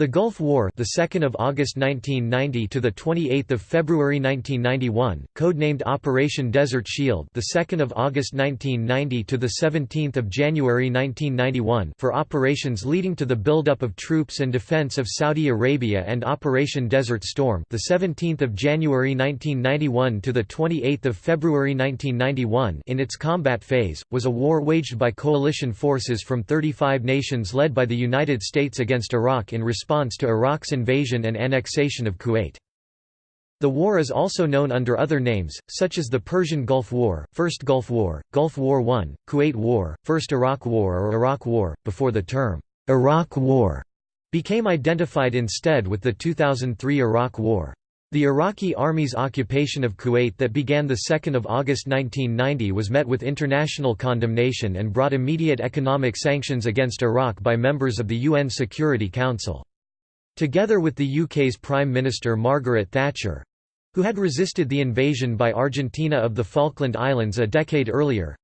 The Gulf War, the 2nd of August 1990 to the 28th of February 1991, codenamed Operation Desert Shield, the 2nd of August 1990 to the 17th of January 1991, for operations leading to the buildup of troops and defense of Saudi Arabia, and Operation Desert Storm, the 17th of January 1991 to the 28th of February 1991, in its combat phase, was a war waged by coalition forces from 35 nations led by the United States against Iraq in response response to Iraq's invasion and annexation of Kuwait. The war is also known under other names, such as the Persian Gulf War, First Gulf War, Gulf War I, Kuwait War, First Iraq War or Iraq War, before the term, "'Iraq War' became identified instead with the 2003 Iraq War. The Iraqi Army's occupation of Kuwait that began 2 August 1990 was met with international condemnation and brought immediate economic sanctions against Iraq by members of the UN Security Council. Together with the UK's Prime Minister Margaret Thatcher who had resisted the invasion by Argentina of the Falkland Islands a decade earlier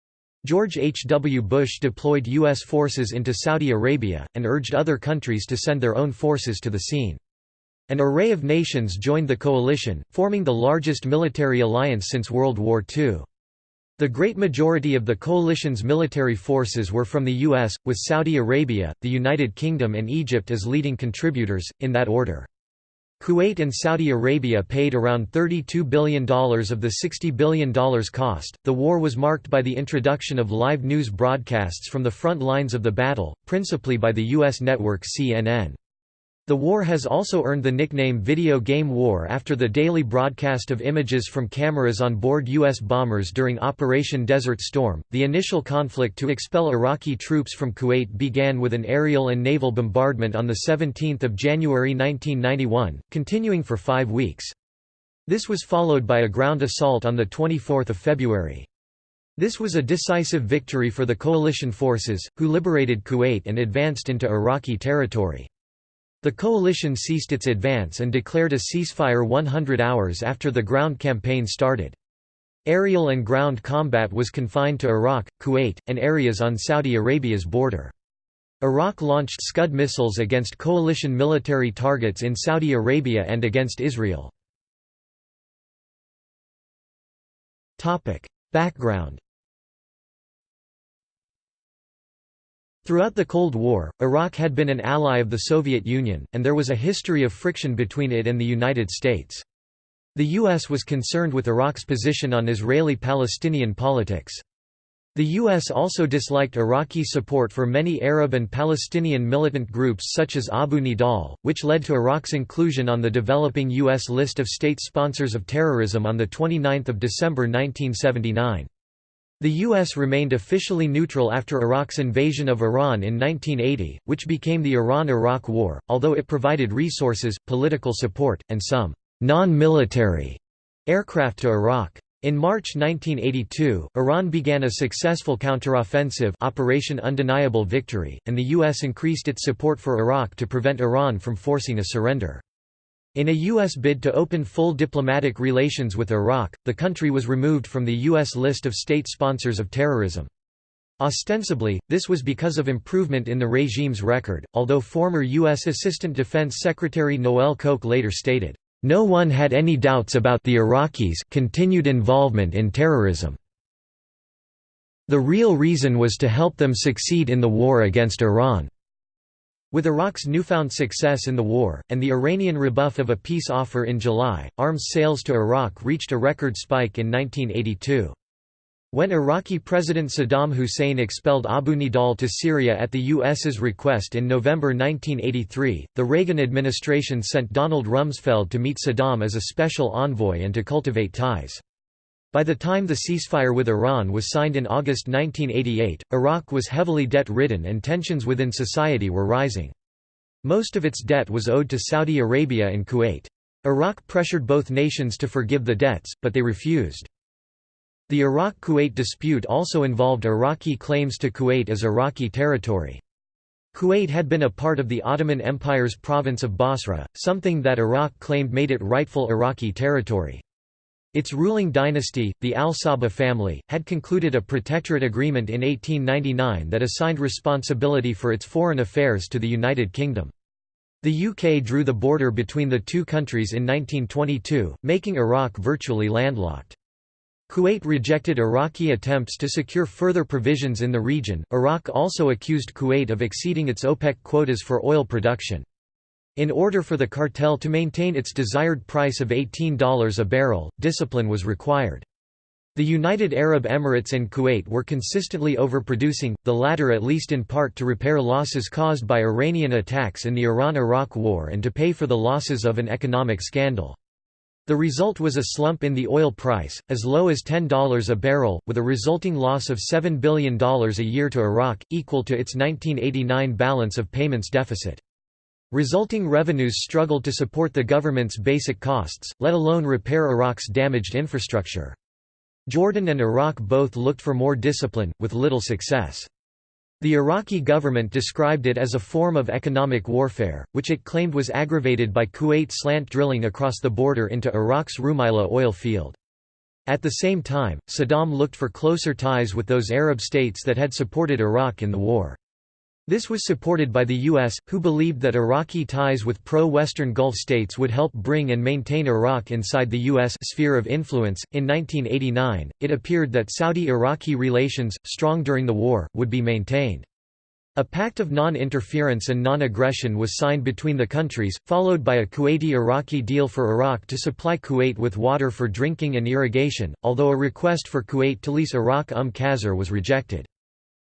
George H. W. Bush deployed U.S. forces into Saudi Arabia, and urged other countries to send their own forces to the scene. An array of nations joined the coalition, forming the largest military alliance since World War II. The great majority of the coalition's military forces were from the U.S., with Saudi Arabia, the United Kingdom and Egypt as leading contributors, in that order. Kuwait and Saudi Arabia paid around $32 billion of the $60 billion cost. The war was marked by the introduction of live news broadcasts from the front lines of the battle, principally by the U.S. network CNN. The war has also earned the nickname Video Game War after the daily broadcast of images from cameras on board U.S. bombers during Operation Desert Storm. The initial conflict to expel Iraqi troops from Kuwait began with an aerial and naval bombardment on 17 January 1991, continuing for five weeks. This was followed by a ground assault on 24 February. This was a decisive victory for the coalition forces, who liberated Kuwait and advanced into Iraqi territory. The coalition ceased its advance and declared a ceasefire 100 hours after the ground campaign started. Aerial and ground combat was confined to Iraq, Kuwait, and areas on Saudi Arabia's border. Iraq launched Scud missiles against coalition military targets in Saudi Arabia and against Israel. Background Throughout the Cold War, Iraq had been an ally of the Soviet Union, and there was a history of friction between it and the United States. The U.S. was concerned with Iraq's position on Israeli-Palestinian politics. The U.S. also disliked Iraqi support for many Arab and Palestinian militant groups such as Abu Nidal, which led to Iraq's inclusion on the developing U.S. list of state sponsors of terrorism on 29 December 1979. The U.S. remained officially neutral after Iraq's invasion of Iran in 1980, which became the Iran–Iraq War, although it provided resources, political support, and some non-military aircraft to Iraq. In March 1982, Iran began a successful counteroffensive Operation Undeniable Victory, and the U.S. increased its support for Iraq to prevent Iran from forcing a surrender. In a U.S. bid to open full diplomatic relations with Iraq, the country was removed from the U.S. list of state sponsors of terrorism. Ostensibly, this was because of improvement in the regime's record, although former U.S. Assistant Defense Secretary Noel Koch later stated, "...no one had any doubts about the Iraqis' continued involvement in terrorism. The real reason was to help them succeed in the war against Iran." With Iraq's newfound success in the war, and the Iranian rebuff of a peace offer in July, arms sales to Iraq reached a record spike in 1982. When Iraqi President Saddam Hussein expelled Abu Nidal to Syria at the U.S.'s request in November 1983, the Reagan administration sent Donald Rumsfeld to meet Saddam as a special envoy and to cultivate ties. By the time the ceasefire with Iran was signed in August 1988, Iraq was heavily debt-ridden and tensions within society were rising. Most of its debt was owed to Saudi Arabia and Kuwait. Iraq pressured both nations to forgive the debts, but they refused. The Iraq–Kuwait dispute also involved Iraqi claims to Kuwait as Iraqi territory. Kuwait had been a part of the Ottoman Empire's province of Basra, something that Iraq claimed made it rightful Iraqi territory. Its ruling dynasty, the al-Sabah family, had concluded a protectorate agreement in 1899 that assigned responsibility for its foreign affairs to the United Kingdom. The UK drew the border between the two countries in 1922, making Iraq virtually landlocked. Kuwait rejected Iraqi attempts to secure further provisions in the region. Iraq also accused Kuwait of exceeding its OPEC quotas for oil production. In order for the cartel to maintain its desired price of $18 a barrel, discipline was required. The United Arab Emirates and Kuwait were consistently overproducing, the latter at least in part to repair losses caused by Iranian attacks in the Iran–Iraq War and to pay for the losses of an economic scandal. The result was a slump in the oil price, as low as $10 a barrel, with a resulting loss of $7 billion a year to Iraq, equal to its 1989 balance of payments deficit. Resulting revenues struggled to support the government's basic costs, let alone repair Iraq's damaged infrastructure. Jordan and Iraq both looked for more discipline, with little success. The Iraqi government described it as a form of economic warfare, which it claimed was aggravated by Kuwait slant drilling across the border into Iraq's Rumaila oil field. At the same time, Saddam looked for closer ties with those Arab states that had supported Iraq in the war. This was supported by the U.S., who believed that Iraqi ties with pro-Western Gulf states would help bring and maintain Iraq inside the U.S. sphere of influence. In 1989, it appeared that Saudi-Iraqi relations, strong during the war, would be maintained. A pact of non-interference and non-aggression was signed between the countries, followed by a Kuwaiti-Iraqi deal for Iraq to supply Kuwait with water for drinking and irrigation, although a request for Kuwait to lease Iraq Umm Qasr was rejected.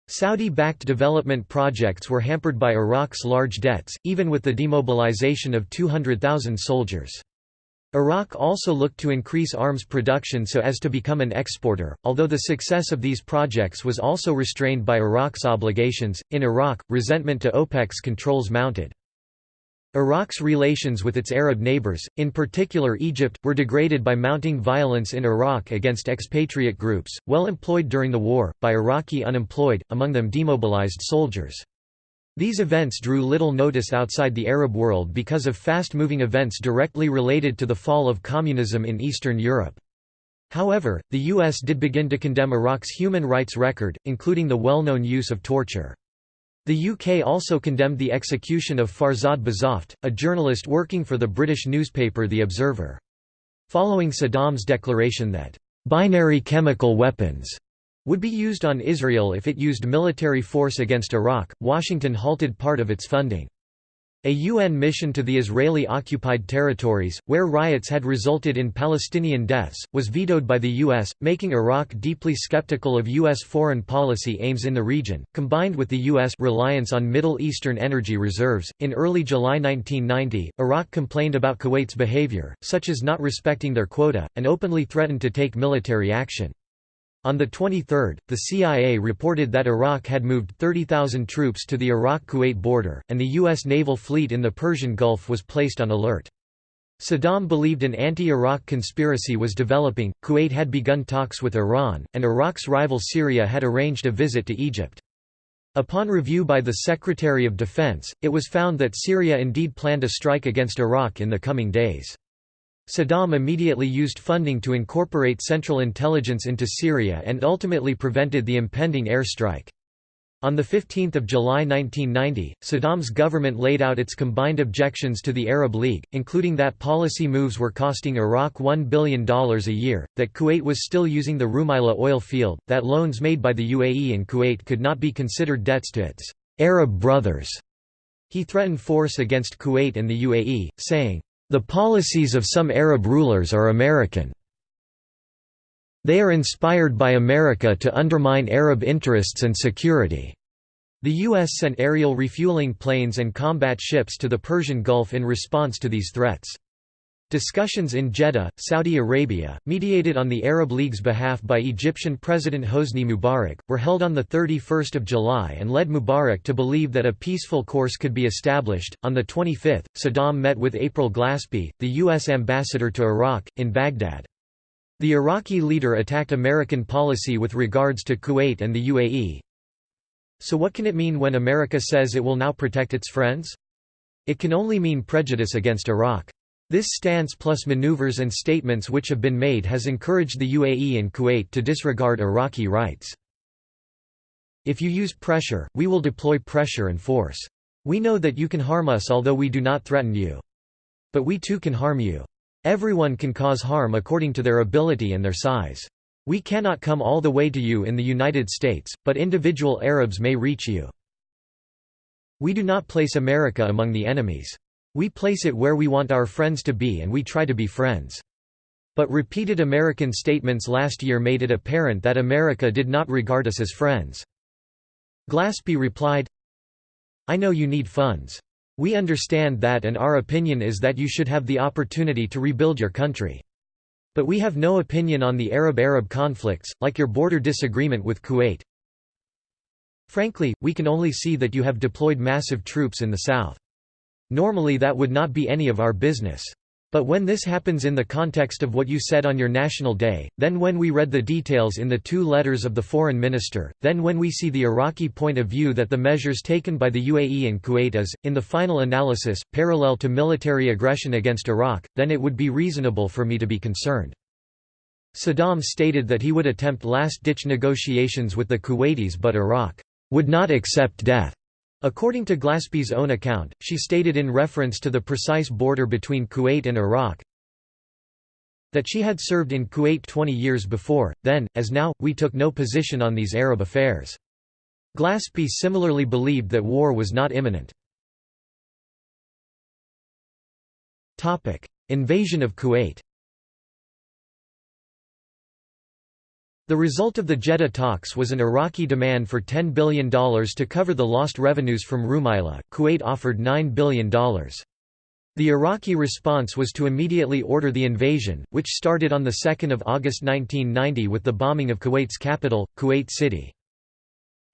Saudi-backed development projects were hampered by Iraq's large debts, even with the demobilization of 200,000 soldiers. Iraq also looked to increase arms production so as to become an exporter, although the success of these projects was also restrained by Iraq's obligations. In Iraq, resentment to OPEC's controls mounted. Iraq's relations with its Arab neighbors, in particular Egypt, were degraded by mounting violence in Iraq against expatriate groups, well employed during the war, by Iraqi unemployed, among them demobilized soldiers. These events drew little notice outside the Arab world because of fast-moving events directly related to the fall of communism in Eastern Europe. However, the U.S. did begin to condemn Iraq's human rights record, including the well-known use of torture. The UK also condemned the execution of Farzad Bazoft, a journalist working for the British newspaper The Observer. Following Saddam's declaration that, "...binary chemical weapons," would be used on Israel if it used military force against Iraq, Washington halted part of its funding. A UN mission to the Israeli-occupied territories, where riots had resulted in Palestinian deaths, was vetoed by the U.S., making Iraq deeply skeptical of U.S. foreign policy aims in the region, combined with the U.S. reliance on Middle Eastern energy reserves. In early July 1990, Iraq complained about Kuwait's behavior, such as not respecting their quota, and openly threatened to take military action. On the 23rd, the CIA reported that Iraq had moved 30,000 troops to the Iraq-Kuwait border, and the U.S. naval fleet in the Persian Gulf was placed on alert. Saddam believed an anti-Iraq conspiracy was developing, Kuwait had begun talks with Iran, and Iraq's rival Syria had arranged a visit to Egypt. Upon review by the Secretary of Defense, it was found that Syria indeed planned a strike against Iraq in the coming days. Saddam immediately used funding to incorporate Central Intelligence into Syria and ultimately prevented the impending airstrike. On 15 July 1990, Saddam's government laid out its combined objections to the Arab League, including that policy moves were costing Iraq $1 billion a year, that Kuwait was still using the Rumaila oil field, that loans made by the UAE and Kuwait could not be considered debts to its Arab brothers. He threatened force against Kuwait and the UAE, saying, the policies of some Arab rulers are American. They are inspired by America to undermine Arab interests and security. The U.S. sent aerial refueling planes and combat ships to the Persian Gulf in response to these threats. Discussions in Jeddah, Saudi Arabia, mediated on the Arab League's behalf by Egyptian President Hosni Mubarak, were held on 31 July and led Mubarak to believe that a peaceful course could be established. On the 25th, Saddam met with April Glaspie, the U.S. ambassador to Iraq, in Baghdad. The Iraqi leader attacked American policy with regards to Kuwait and the UAE. So what can it mean when America says it will now protect its friends? It can only mean prejudice against Iraq. This stance plus maneuvers and statements which have been made has encouraged the UAE and Kuwait to disregard Iraqi rights. If you use pressure, we will deploy pressure and force. We know that you can harm us although we do not threaten you. But we too can harm you. Everyone can cause harm according to their ability and their size. We cannot come all the way to you in the United States, but individual Arabs may reach you. We do not place America among the enemies. We place it where we want our friends to be and we try to be friends. But repeated American statements last year made it apparent that America did not regard us as friends. Glaspie replied, I know you need funds. We understand that and our opinion is that you should have the opportunity to rebuild your country. But we have no opinion on the Arab-Arab conflicts, like your border disagreement with Kuwait. Frankly, we can only see that you have deployed massive troops in the south. Normally that would not be any of our business. But when this happens in the context of what you said on your National Day, then when we read the details in the two letters of the foreign minister, then when we see the Iraqi point of view that the measures taken by the UAE and Kuwait is, in the final analysis, parallel to military aggression against Iraq, then it would be reasonable for me to be concerned. Saddam stated that he would attempt last-ditch negotiations with the Kuwaitis but Iraq would not accept death. According to Glaspie's own account, she stated in reference to the precise border between Kuwait and Iraq that she had served in Kuwait 20 years before, then, as now, we took no position on these Arab affairs. Glaspie similarly believed that war was not imminent. Invasion of Kuwait The result of the Jeddah talks was an Iraqi demand for $10 billion to cover the lost revenues from Rumaila. Kuwait offered $9 billion. The Iraqi response was to immediately order the invasion, which started on 2 August 1990 with the bombing of Kuwait's capital, Kuwait City.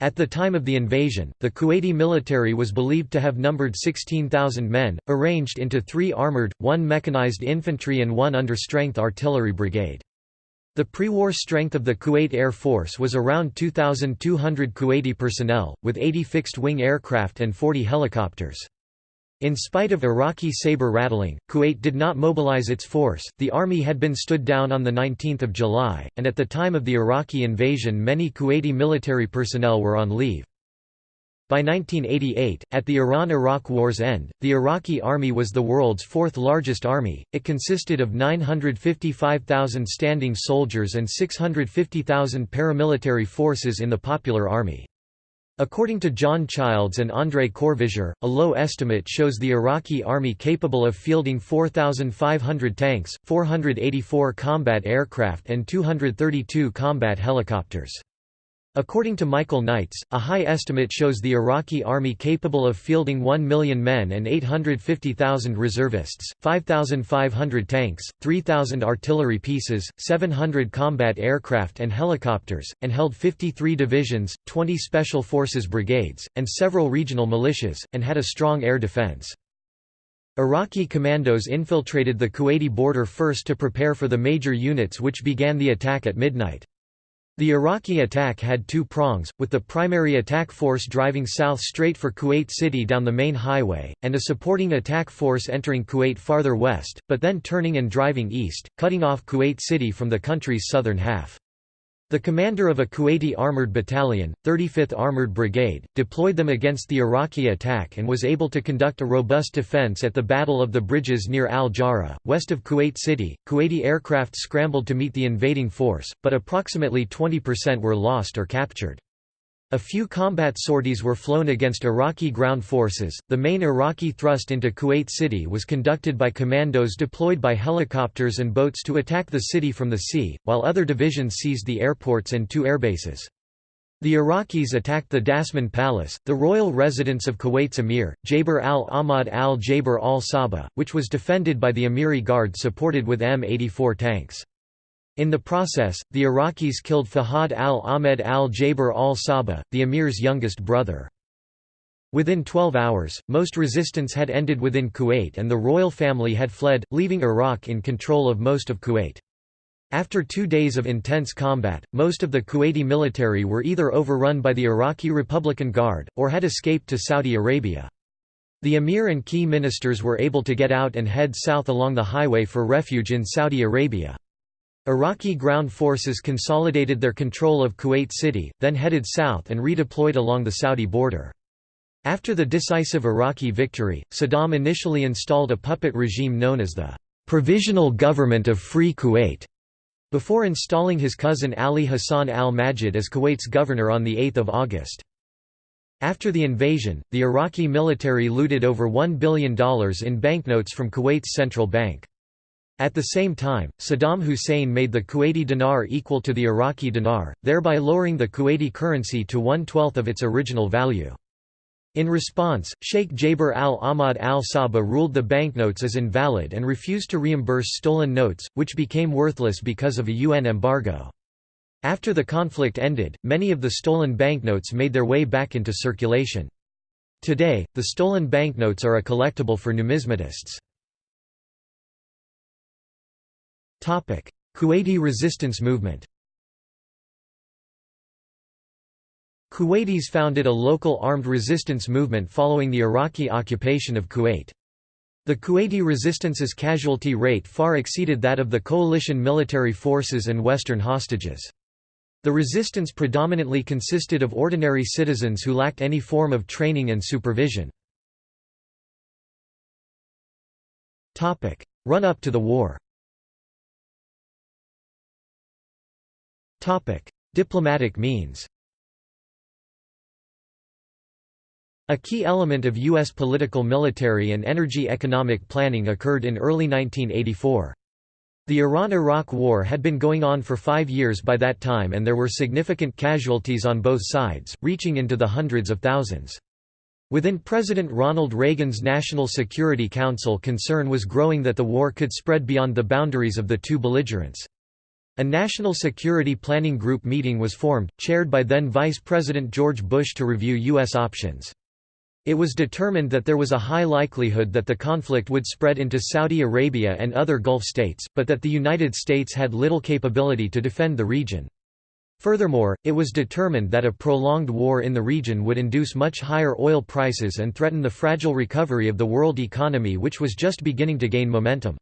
At the time of the invasion, the Kuwaiti military was believed to have numbered 16,000 men, arranged into three armored, one mechanized infantry and one under-strength artillery brigade. The pre-war strength of the Kuwait Air Force was around 2,200 Kuwaiti personnel, with 80 fixed-wing aircraft and 40 helicopters. In spite of Iraqi saber rattling, Kuwait did not mobilize its force. The army had been stood down on the 19th of July, and at the time of the Iraqi invasion many Kuwaiti military personnel were on leave. By 1988, at the Iran–Iraq War's end, the Iraqi army was the world's fourth largest army, it consisted of 955,000 standing soldiers and 650,000 paramilitary forces in the Popular Army. According to John Childs and André Corvisier, a low estimate shows the Iraqi army capable of fielding 4,500 tanks, 484 combat aircraft and 232 combat helicopters. According to Michael Knights, a high estimate shows the Iraqi army capable of fielding 1 million men and 850,000 reservists, 5,500 tanks, 3,000 artillery pieces, 700 combat aircraft and helicopters, and held 53 divisions, 20 special forces brigades, and several regional militias, and had a strong air defense. Iraqi commandos infiltrated the Kuwaiti border first to prepare for the major units which began the attack at midnight. The Iraqi attack had two prongs, with the primary attack force driving south straight for Kuwait City down the main highway, and a supporting attack force entering Kuwait farther west, but then turning and driving east, cutting off Kuwait City from the country's southern half. The commander of a Kuwaiti armoured battalion, 35th Armoured Brigade, deployed them against the Iraqi attack and was able to conduct a robust defense at the Battle of the Bridges near Al-Jahra, west of Kuwait City. Kuwaiti aircraft scrambled to meet the invading force, but approximately 20% were lost or captured. A few combat sorties were flown against Iraqi ground forces. The main Iraqi thrust into Kuwait City was conducted by commandos deployed by helicopters and boats to attack the city from the sea, while other divisions seized the airports and two airbases. The Iraqis attacked the Dasman Palace, the royal residence of Kuwait's emir, Jaber al-Ahmad al-Jaber al-Sabah, which was defended by the Emiri Guard supported with M84 tanks. In the process, the Iraqis killed Fahad al-Ahmed al-Jaber al-Sabah, the emir's youngest brother. Within 12 hours, most resistance had ended within Kuwait and the royal family had fled, leaving Iraq in control of most of Kuwait. After two days of intense combat, most of the Kuwaiti military were either overrun by the Iraqi Republican Guard, or had escaped to Saudi Arabia. The emir and key ministers were able to get out and head south along the highway for refuge in Saudi Arabia. Iraqi ground forces consolidated their control of Kuwait City, then headed south and redeployed along the Saudi border. After the decisive Iraqi victory, Saddam initially installed a puppet regime known as the Provisional Government of Free Kuwait, before installing his cousin Ali Hassan al-Majid as Kuwait's governor on 8 August. After the invasion, the Iraqi military looted over $1 billion in banknotes from Kuwait's central bank. At the same time, Saddam Hussein made the Kuwaiti dinar equal to the Iraqi dinar, thereby lowering the Kuwaiti currency to one-twelfth of its original value. In response, Sheikh Jaber al-Ahmad al-Sabah ruled the banknotes as invalid and refused to reimburse stolen notes, which became worthless because of a UN embargo. After the conflict ended, many of the stolen banknotes made their way back into circulation. Today, the stolen banknotes are a collectible for numismatists. Kuwaiti resistance movement Kuwaitis founded a local armed resistance movement following the Iraqi occupation of Kuwait. The Kuwaiti resistance's casualty rate far exceeded that of the coalition military forces and Western hostages. The resistance predominantly consisted of ordinary citizens who lacked any form of training and supervision. Run-up to the war Diplomatic means A key element of U.S. political military and energy economic planning occurred in early 1984. The Iran–Iraq War had been going on for five years by that time and there were significant casualties on both sides, reaching into the hundreds of thousands. Within President Ronald Reagan's National Security Council concern was growing that the war could spread beyond the boundaries of the two belligerents. A National Security Planning Group meeting was formed, chaired by then Vice President George Bush to review U.S. options. It was determined that there was a high likelihood that the conflict would spread into Saudi Arabia and other Gulf states, but that the United States had little capability to defend the region. Furthermore, it was determined that a prolonged war in the region would induce much higher oil prices and threaten the fragile recovery of the world economy which was just beginning to gain momentum.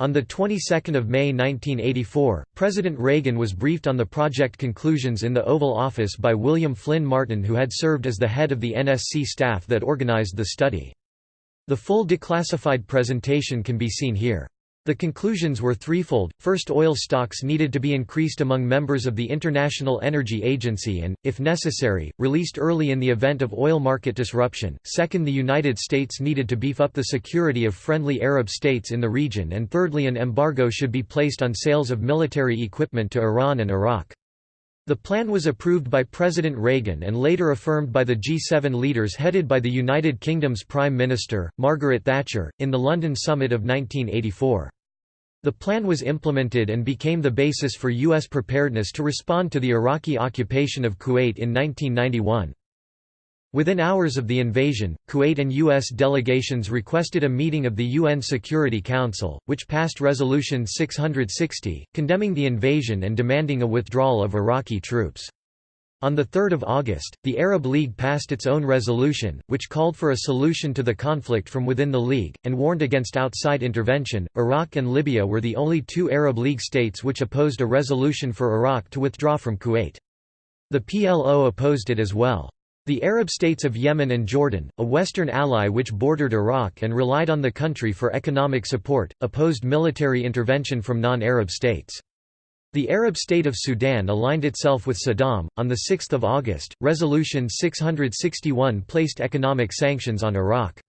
On the 22nd of May 1984, President Reagan was briefed on the project conclusions in the Oval Office by William Flynn Martin who had served as the head of the NSC staff that organized the study. The full declassified presentation can be seen here. The conclusions were threefold, first oil stocks needed to be increased among members of the International Energy Agency and, if necessary, released early in the event of oil market disruption, second the United States needed to beef up the security of friendly Arab states in the region. And thirdly an embargo should be placed on sales of military equipment to Iran and Iraq. The plan was approved by President Reagan and later affirmed by the G7 leaders headed by the United Kingdom's Prime Minister, Margaret Thatcher, in the London Summit of 1984. The plan was implemented and became the basis for U.S. preparedness to respond to the Iraqi occupation of Kuwait in 1991. Within hours of the invasion, Kuwait and U.S. delegations requested a meeting of the UN Security Council, which passed Resolution 660, condemning the invasion and demanding a withdrawal of Iraqi troops. On 3 August, the Arab League passed its own resolution, which called for a solution to the conflict from within the League, and warned against outside intervention. Iraq and Libya were the only two Arab League states which opposed a resolution for Iraq to withdraw from Kuwait. The PLO opposed it as well. The Arab states of Yemen and Jordan, a Western ally which bordered Iraq and relied on the country for economic support, opposed military intervention from non-Arab states. The Arab state of Sudan aligned itself with Saddam. On 6 August, Resolution 661 placed economic sanctions on Iraq.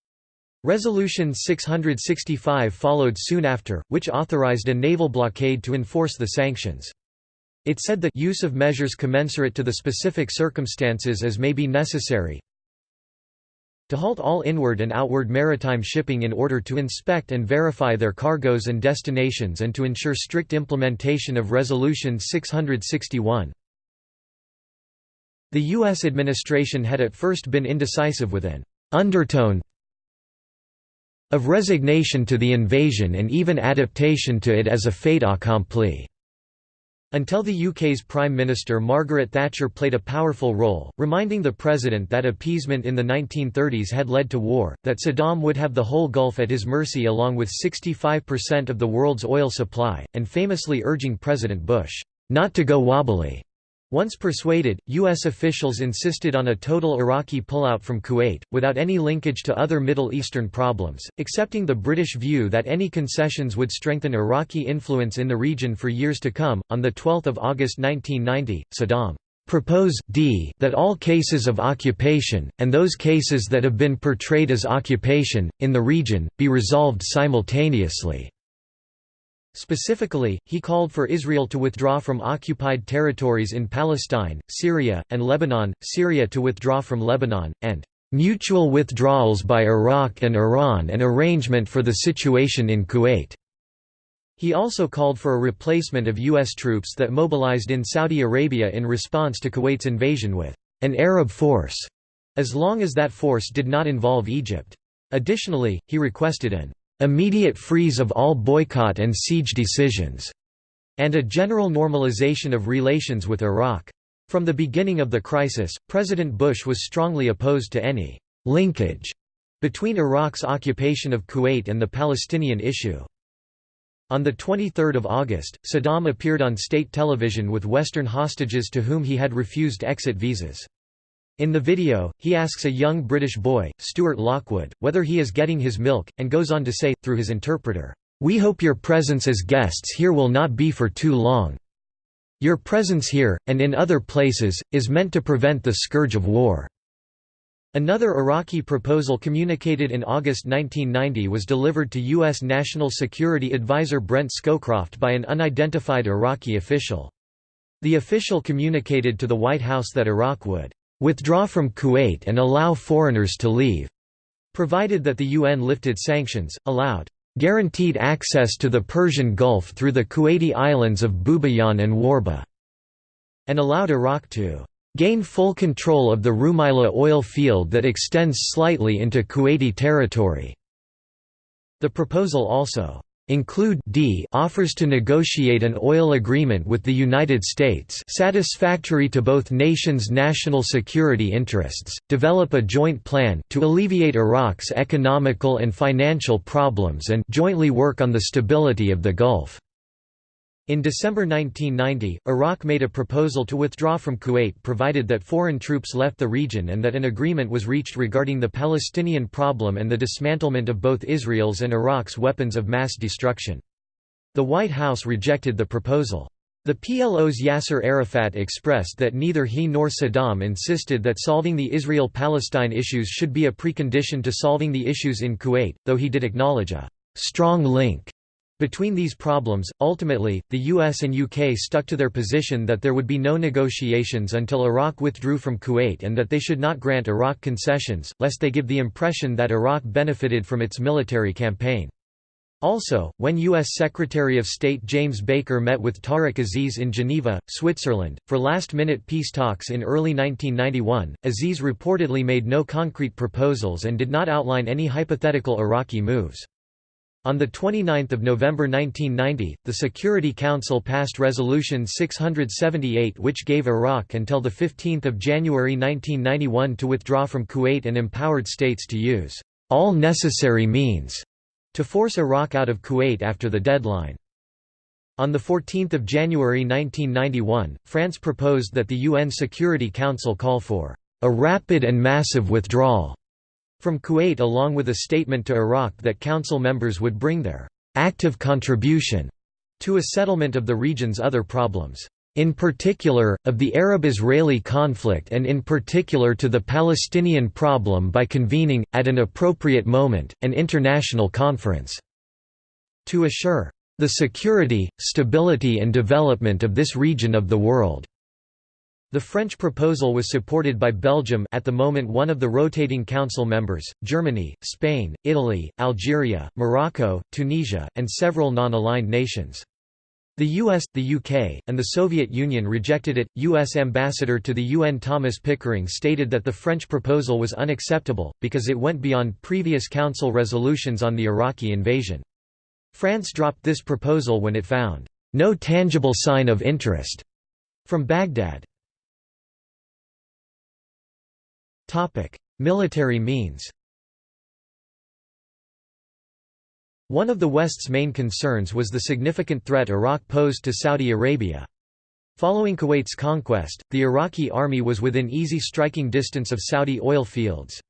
Resolution 665 followed soon after, which authorized a naval blockade to enforce the sanctions. It said that use of measures commensurate to the specific circumstances as may be necessary to halt all inward and outward maritime shipping in order to inspect and verify their cargoes and destinations and to ensure strict implementation of Resolution 661. The U.S. administration had at first been indecisive with an undertone of resignation to the invasion and even adaptation to it as a fait accompli. Until the UK's Prime Minister Margaret Thatcher played a powerful role, reminding the President that appeasement in the 1930s had led to war, that Saddam would have the whole Gulf at his mercy along with 65% of the world's oil supply, and famously urging President Bush, "...not to go wobbly." Once persuaded, U.S. officials insisted on a total Iraqi pullout from Kuwait, without any linkage to other Middle Eastern problems, accepting the British view that any concessions would strengthen Iraqi influence in the region for years to come. On 12 August 1990, Saddam proposed d that all cases of occupation, and those cases that have been portrayed as occupation, in the region, be resolved simultaneously. Specifically, he called for Israel to withdraw from occupied territories in Palestine, Syria, and Lebanon, Syria to withdraw from Lebanon, and "...mutual withdrawals by Iraq and Iran and arrangement for the situation in Kuwait." He also called for a replacement of U.S. troops that mobilized in Saudi Arabia in response to Kuwait's invasion with an Arab force, as long as that force did not involve Egypt. Additionally, he requested an immediate freeze of all boycott and siege decisions, and a general normalization of relations with Iraq. From the beginning of the crisis, President Bush was strongly opposed to any linkage between Iraq's occupation of Kuwait and the Palestinian issue. On 23 August, Saddam appeared on state television with Western hostages to whom he had refused exit visas. In the video, he asks a young British boy, Stuart Lockwood, whether he is getting his milk, and goes on to say, through his interpreter, "'We hope your presence as guests here will not be for too long. Your presence here, and in other places, is meant to prevent the scourge of war." Another Iraqi proposal communicated in August 1990 was delivered to U.S. National Security Advisor Brent Scowcroft by an unidentified Iraqi official. The official communicated to the White House that Iraq would withdraw from Kuwait and allow foreigners to leave, provided that the UN lifted sanctions, allowed guaranteed access to the Persian Gulf through the Kuwaiti islands of Bubiyan and Warba, and allowed Iraq to gain full control of the Rumaila oil field that extends slightly into Kuwaiti territory. The proposal also include d offers to negotiate an oil agreement with the United States satisfactory to both nations' national security interests, develop a joint plan to alleviate Iraq's economical and financial problems and jointly work on the stability of the Gulf. In December 1990, Iraq made a proposal to withdraw from Kuwait provided that foreign troops left the region and that an agreement was reached regarding the Palestinian problem and the dismantlement of both Israel's and Iraq's weapons of mass destruction. The White House rejected the proposal. The PLO's Yasser Arafat expressed that neither he nor Saddam insisted that solving the Israel-Palestine issues should be a precondition to solving the issues in Kuwait, though he did acknowledge a «strong link» Between these problems, ultimately, the US and UK stuck to their position that there would be no negotiations until Iraq withdrew from Kuwait and that they should not grant Iraq concessions, lest they give the impression that Iraq benefited from its military campaign. Also, when U.S. Secretary of State James Baker met with Tariq Aziz in Geneva, Switzerland, for last-minute peace talks in early 1991, Aziz reportedly made no concrete proposals and did not outline any hypothetical Iraqi moves. On 29 November 1990, the Security Council passed Resolution 678 which gave Iraq until 15 January 1991 to withdraw from Kuwait and empowered states to use all necessary means to force Iraq out of Kuwait after the deadline. On 14 January 1991, France proposed that the UN Security Council call for a rapid and massive withdrawal from Kuwait along with a statement to Iraq that council members would bring their active contribution to a settlement of the region's other problems. In particular, of the Arab-Israeli conflict and in particular to the Palestinian problem by convening, at an appropriate moment, an international conference to assure the security, stability and development of this region of the world. The French proposal was supported by Belgium at the moment one of the rotating council members, Germany, Spain, Italy, Algeria, Morocco, Tunisia, and several non-aligned nations. The US, the UK, and the Soviet Union rejected it. US ambassador to the UN Thomas Pickering stated that the French proposal was unacceptable, because it went beyond previous council resolutions on the Iraqi invasion. France dropped this proposal when it found no tangible sign of interest from Baghdad. Military means One of the West's main concerns was the significant threat Iraq posed to Saudi Arabia. Following Kuwait's conquest, the Iraqi army was within easy striking distance of Saudi oil fields.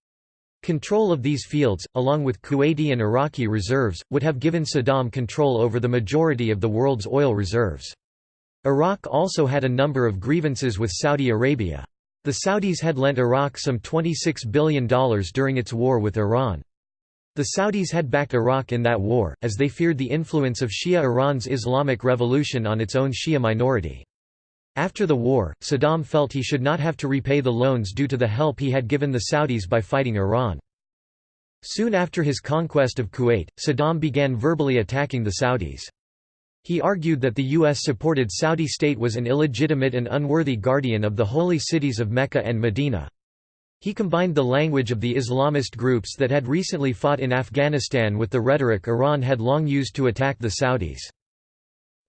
Control of these fields, along with Kuwaiti and Iraqi reserves, would have given Saddam control over the majority of the world's oil reserves. Iraq also had a number of grievances with Saudi Arabia. The Saudis had lent Iraq some $26 billion during its war with Iran. The Saudis had backed Iraq in that war, as they feared the influence of Shia Iran's Islamic Revolution on its own Shia minority. After the war, Saddam felt he should not have to repay the loans due to the help he had given the Saudis by fighting Iran. Soon after his conquest of Kuwait, Saddam began verbally attacking the Saudis. He argued that the U.S.-supported Saudi state was an illegitimate and unworthy guardian of the holy cities of Mecca and Medina. He combined the language of the Islamist groups that had recently fought in Afghanistan with the rhetoric Iran had long used to attack the Saudis.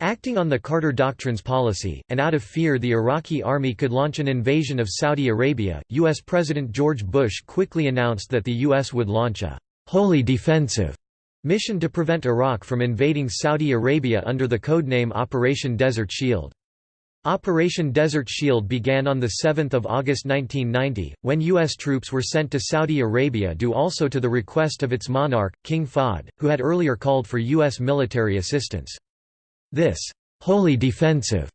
Acting on the Carter Doctrine's policy, and out of fear the Iraqi army could launch an invasion of Saudi Arabia, U.S. President George Bush quickly announced that the U.S. would launch a «wholly defensive» mission to prevent Iraq from invading Saudi Arabia under the codename Operation Desert Shield. Operation Desert Shield began on 7 August 1990, when U.S. troops were sent to Saudi Arabia due also to the request of its monarch, King Fahd, who had earlier called for U.S. military assistance. This «wholly defensive»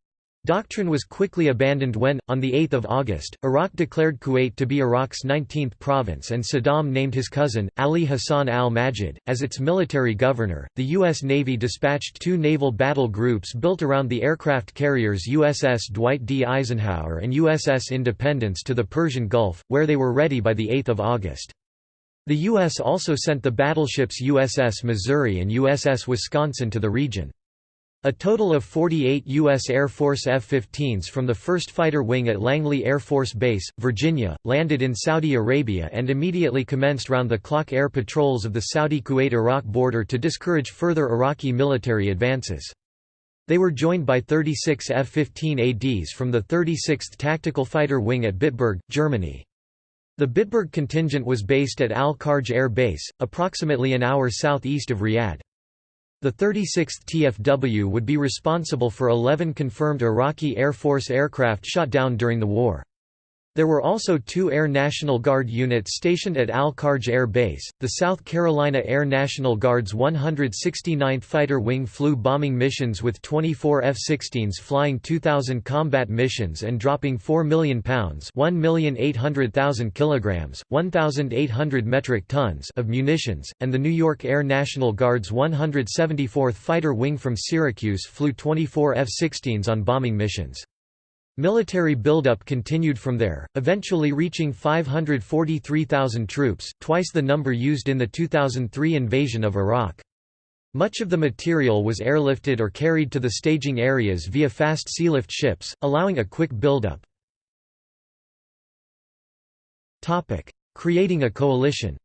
doctrine was quickly abandoned when, on 8 August, Iraq declared Kuwait to be Iraq's 19th province and Saddam named his cousin, Ali Hassan al-Majid, as its military governor. The U.S. Navy dispatched two naval battle groups built around the aircraft carriers USS Dwight D. Eisenhower and USS Independence to the Persian Gulf, where they were ready by 8 August. The U.S. also sent the battleships USS Missouri and USS Wisconsin to the region. A total of 48 U.S. Air Force F-15s from the 1st Fighter Wing at Langley Air Force Base, Virginia, landed in Saudi Arabia and immediately commenced round-the-clock air patrols of the Saudi-Kuwait-Iraq border to discourage further Iraqi military advances. They were joined by 36 F-15 ADs from the 36th Tactical Fighter Wing at Bitburg, Germany. The Bitburg contingent was based at Al-Kharj Air Base, approximately an hour southeast of Riyadh. The 36th TFW would be responsible for 11 confirmed Iraqi Air Force aircraft shot down during the war. There were also two Air National Guard units stationed at Al-Kharj Air Base. The South Carolina Air National Guard's 169th Fighter Wing flew bombing missions with 24 F-16s flying 2,000 combat missions and dropping 4 million pounds (1,800,000 kilograms, 1,800 metric tons) of munitions, and the New York Air National Guard's 174th Fighter Wing from Syracuse flew 24 F-16s on bombing missions. Military buildup continued from there, eventually reaching 543,000 troops, twice the number used in the 2003 invasion of Iraq. Much of the material was airlifted or carried to the staging areas via fast sealift ships, allowing a quick buildup. Creating a coalition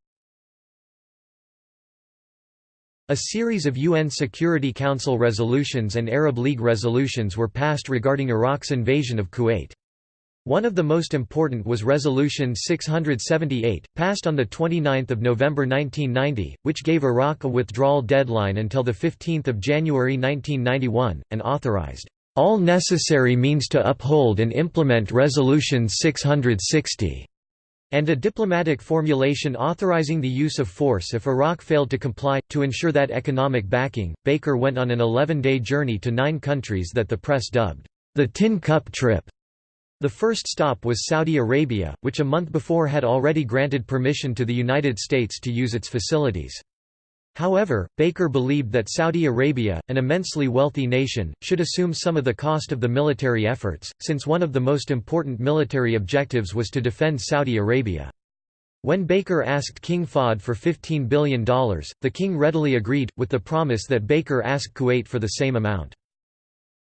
a series of UN Security Council resolutions and Arab League resolutions were passed regarding Iraq's invasion of Kuwait. One of the most important was Resolution 678, passed on 29 November 1990, which gave Iraq a withdrawal deadline until 15 January 1991, and authorized, "...all necessary means to uphold and implement Resolution 660." And a diplomatic formulation authorizing the use of force if Iraq failed to comply. To ensure that economic backing, Baker went on an 11 day journey to nine countries that the press dubbed the Tin Cup Trip. The first stop was Saudi Arabia, which a month before had already granted permission to the United States to use its facilities. However, Baker believed that Saudi Arabia, an immensely wealthy nation, should assume some of the cost of the military efforts, since one of the most important military objectives was to defend Saudi Arabia. When Baker asked King Fahd for $15 billion, the king readily agreed, with the promise that Baker asked Kuwait for the same amount.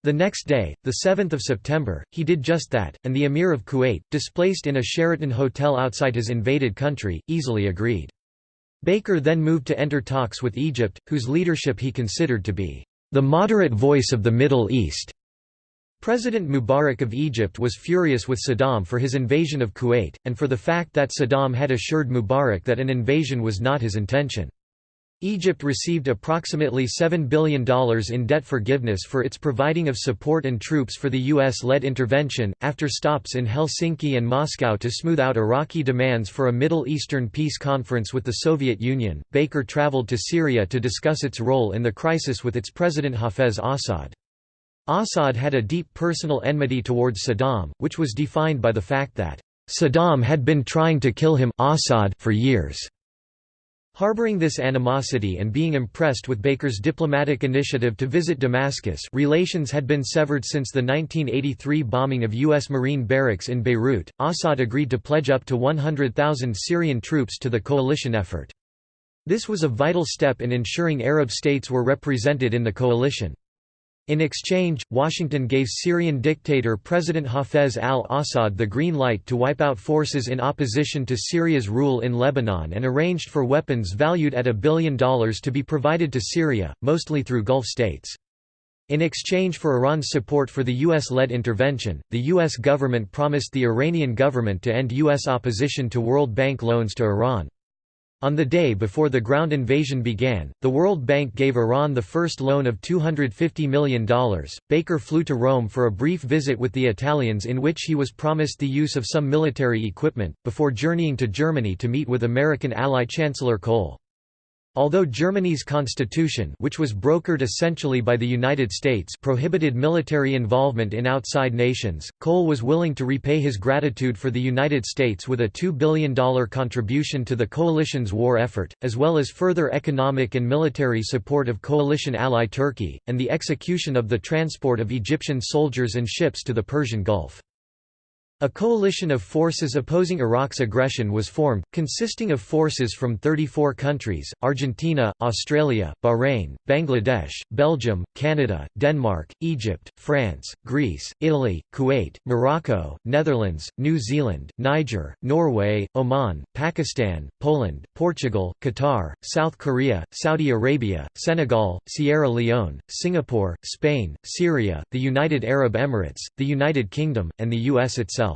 The next day, 7 September, he did just that, and the Emir of Kuwait, displaced in a Sheraton hotel outside his invaded country, easily agreed. Baker then moved to enter talks with Egypt, whose leadership he considered to be the moderate voice of the Middle East. President Mubarak of Egypt was furious with Saddam for his invasion of Kuwait, and for the fact that Saddam had assured Mubarak that an invasion was not his intention. Egypt received approximately $7 billion in debt forgiveness for its providing of support and troops for the U.S.-led intervention. After stops in Helsinki and Moscow to smooth out Iraqi demands for a Middle Eastern peace conference with the Soviet Union, Baker traveled to Syria to discuss its role in the crisis with its president Hafez Assad. Assad had a deep personal enmity towards Saddam, which was defined by the fact that Saddam had been trying to kill him Assad for years. Harboring this animosity and being impressed with Baker's diplomatic initiative to visit Damascus relations had been severed since the 1983 bombing of U.S. Marine barracks in Beirut, Assad agreed to pledge up to 100,000 Syrian troops to the coalition effort. This was a vital step in ensuring Arab states were represented in the coalition. In exchange, Washington gave Syrian dictator President Hafez al-Assad the green light to wipe out forces in opposition to Syria's rule in Lebanon and arranged for weapons valued at a billion dollars to be provided to Syria, mostly through Gulf states. In exchange for Iran's support for the U.S.-led intervention, the U.S. government promised the Iranian government to end U.S. opposition to World Bank loans to Iran. On the day before the ground invasion began, the World Bank gave Iran the first loan of $250 million. Baker flew to Rome for a brief visit with the Italians in which he was promised the use of some military equipment, before journeying to Germany to meet with American ally Chancellor Kohl. Although Germany's constitution which was brokered essentially by the United States prohibited military involvement in outside nations, Kohl was willing to repay his gratitude for the United States with a $2 billion contribution to the coalition's war effort, as well as further economic and military support of coalition ally Turkey, and the execution of the transport of Egyptian soldiers and ships to the Persian Gulf. A coalition of forces opposing Iraq's aggression was formed, consisting of forces from 34 countries, Argentina, Australia, Bahrain, Bangladesh, Belgium, Canada, Denmark, Egypt, France, Greece, Italy, Kuwait, Morocco, Netherlands, New Zealand, Niger, Norway, Oman, Pakistan, Poland, Portugal, Qatar, South Korea, Saudi Arabia, Senegal, Sierra Leone, Singapore, Spain, Syria, the United Arab Emirates, the United Kingdom, and the U.S. itself.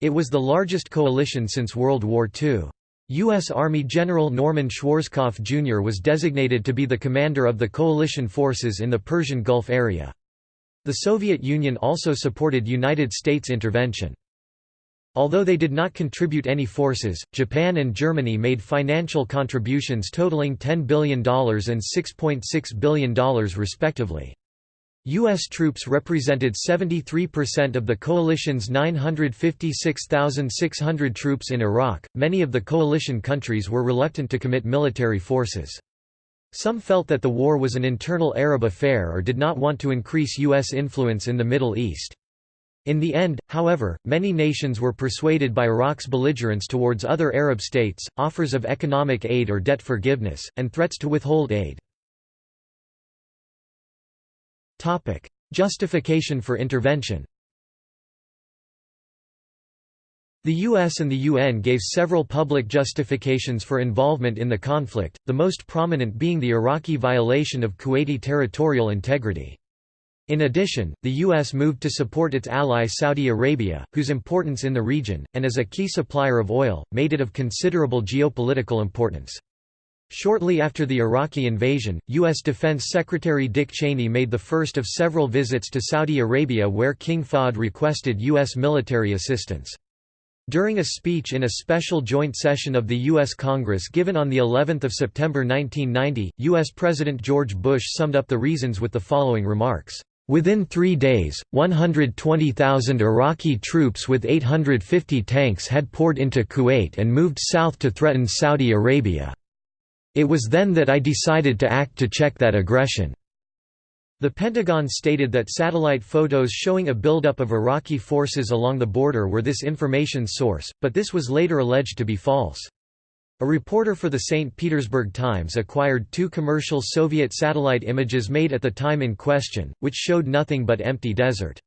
It was the largest coalition since World War II. U.S. Army General Norman Schwarzkopf Jr. was designated to be the commander of the coalition forces in the Persian Gulf area. The Soviet Union also supported United States intervention. Although they did not contribute any forces, Japan and Germany made financial contributions totaling $10 billion and $6.6 billion respectively. U.S. troops represented 73% of the coalition's 956,600 troops in Iraq. Many of the coalition countries were reluctant to commit military forces. Some felt that the war was an internal Arab affair or did not want to increase U.S. influence in the Middle East. In the end, however, many nations were persuaded by Iraq's belligerence towards other Arab states, offers of economic aid or debt forgiveness, and threats to withhold aid. Topic: Justification for intervention. The US and the UN gave several public justifications for involvement in the conflict, the most prominent being the Iraqi violation of Kuwaiti territorial integrity. In addition, the U.S. moved to support its ally Saudi Arabia, whose importance in the region, and as a key supplier of oil, made it of considerable geopolitical importance. Shortly after the Iraqi invasion, U.S. Defense Secretary Dick Cheney made the first of several visits to Saudi Arabia where King Fahd requested U.S. military assistance. During a speech in a special joint session of the U.S. Congress given on the 11th of September 1990, U.S. President George Bush summed up the reasons with the following remarks. Within three days, 120,000 Iraqi troops with 850 tanks had poured into Kuwait and moved south to threaten Saudi Arabia. It was then that I decided to act to check that aggression." The Pentagon stated that satellite photos showing a buildup of Iraqi forces along the border were this information source, but this was later alleged to be false. A reporter for the St. Petersburg Times acquired two commercial Soviet satellite images made at the time in question, which showed nothing but empty desert.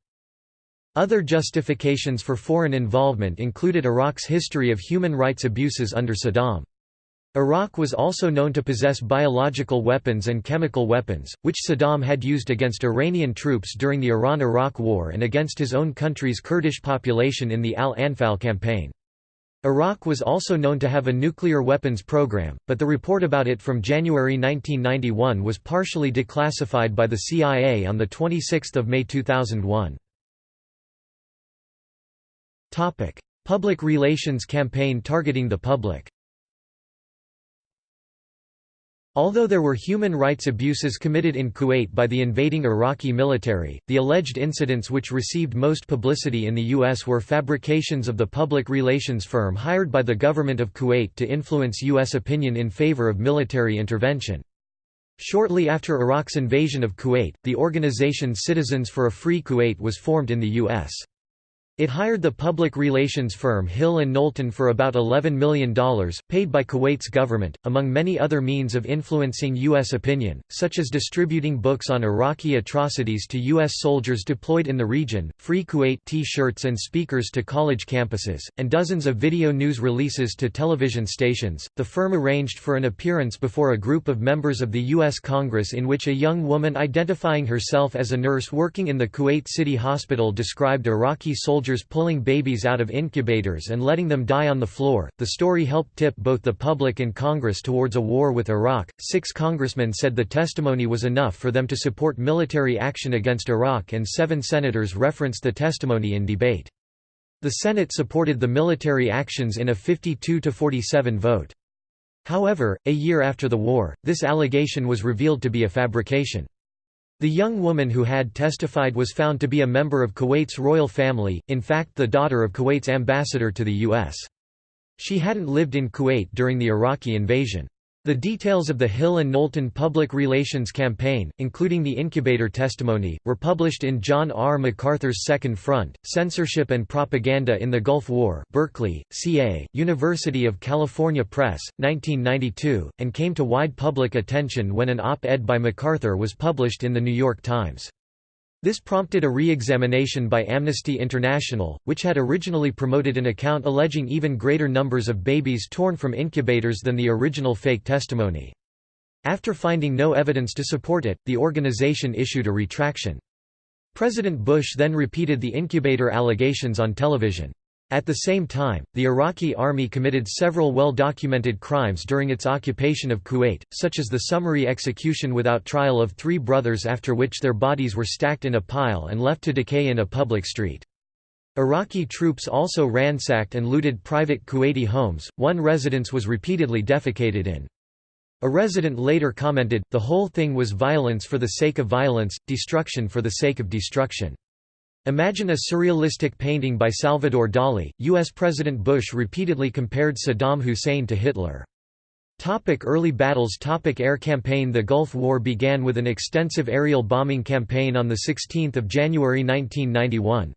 Other justifications for foreign involvement included Iraq's history of human rights abuses under Saddam. Iraq was also known to possess biological weapons and chemical weapons, which Saddam had used against Iranian troops during the Iran–Iraq War and against his own country's Kurdish population in the Al-Anfal campaign. Iraq was also known to have a nuclear weapons program, but the report about it from January 1991 was partially declassified by the CIA on 26 May 2001. Public relations campaign targeting the public Although there were human rights abuses committed in Kuwait by the invading Iraqi military, the alleged incidents which received most publicity in the U.S. were fabrications of the public relations firm hired by the government of Kuwait to influence U.S. opinion in favor of military intervention. Shortly after Iraq's invasion of Kuwait, the organization Citizens for a Free Kuwait was formed in the U.S. It hired the public relations firm Hill & Knowlton for about $11 million, paid by Kuwait's government, among many other means of influencing U.S. opinion, such as distributing books on Iraqi atrocities to U.S. soldiers deployed in the region, free Kuwait T-shirts and speakers to college campuses, and dozens of video news releases to television stations. The firm arranged for an appearance before a group of members of the U.S. Congress in which a young woman identifying herself as a nurse working in the Kuwait City Hospital described Iraqi soldiers soldiers pulling babies out of incubators and letting them die on the floor. The story helped tip both the public and Congress towards a war with Iraq. Six congressmen said the testimony was enough for them to support military action against Iraq, and seven senators referenced the testimony in debate. The Senate supported the military actions in a 52 to 47 vote. However, a year after the war, this allegation was revealed to be a fabrication. The young woman who had testified was found to be a member of Kuwait's royal family, in fact the daughter of Kuwait's ambassador to the U.S. She hadn't lived in Kuwait during the Iraqi invasion. The details of the Hill and Knowlton public relations campaign, including the incubator testimony, were published in John R. MacArthur's Second Front, Censorship and Propaganda in the Gulf War Berkeley, CA, University of California Press, 1992, and came to wide public attention when an op-ed by MacArthur was published in The New York Times. This prompted a re-examination by Amnesty International, which had originally promoted an account alleging even greater numbers of babies torn from incubators than the original fake testimony. After finding no evidence to support it, the organization issued a retraction. President Bush then repeated the incubator allegations on television. At the same time, the Iraqi army committed several well-documented crimes during its occupation of Kuwait, such as the summary execution without trial of three brothers after which their bodies were stacked in a pile and left to decay in a public street. Iraqi troops also ransacked and looted private Kuwaiti homes, one residence was repeatedly defecated in. A resident later commented, the whole thing was violence for the sake of violence, destruction for the sake of destruction. Imagine a surrealistic painting by Salvador Dali. U.S. President Bush repeatedly compared Saddam Hussein to Hitler. Topic early battles Topic Air campaign The Gulf War began with an extensive aerial bombing campaign on 16 January 1991.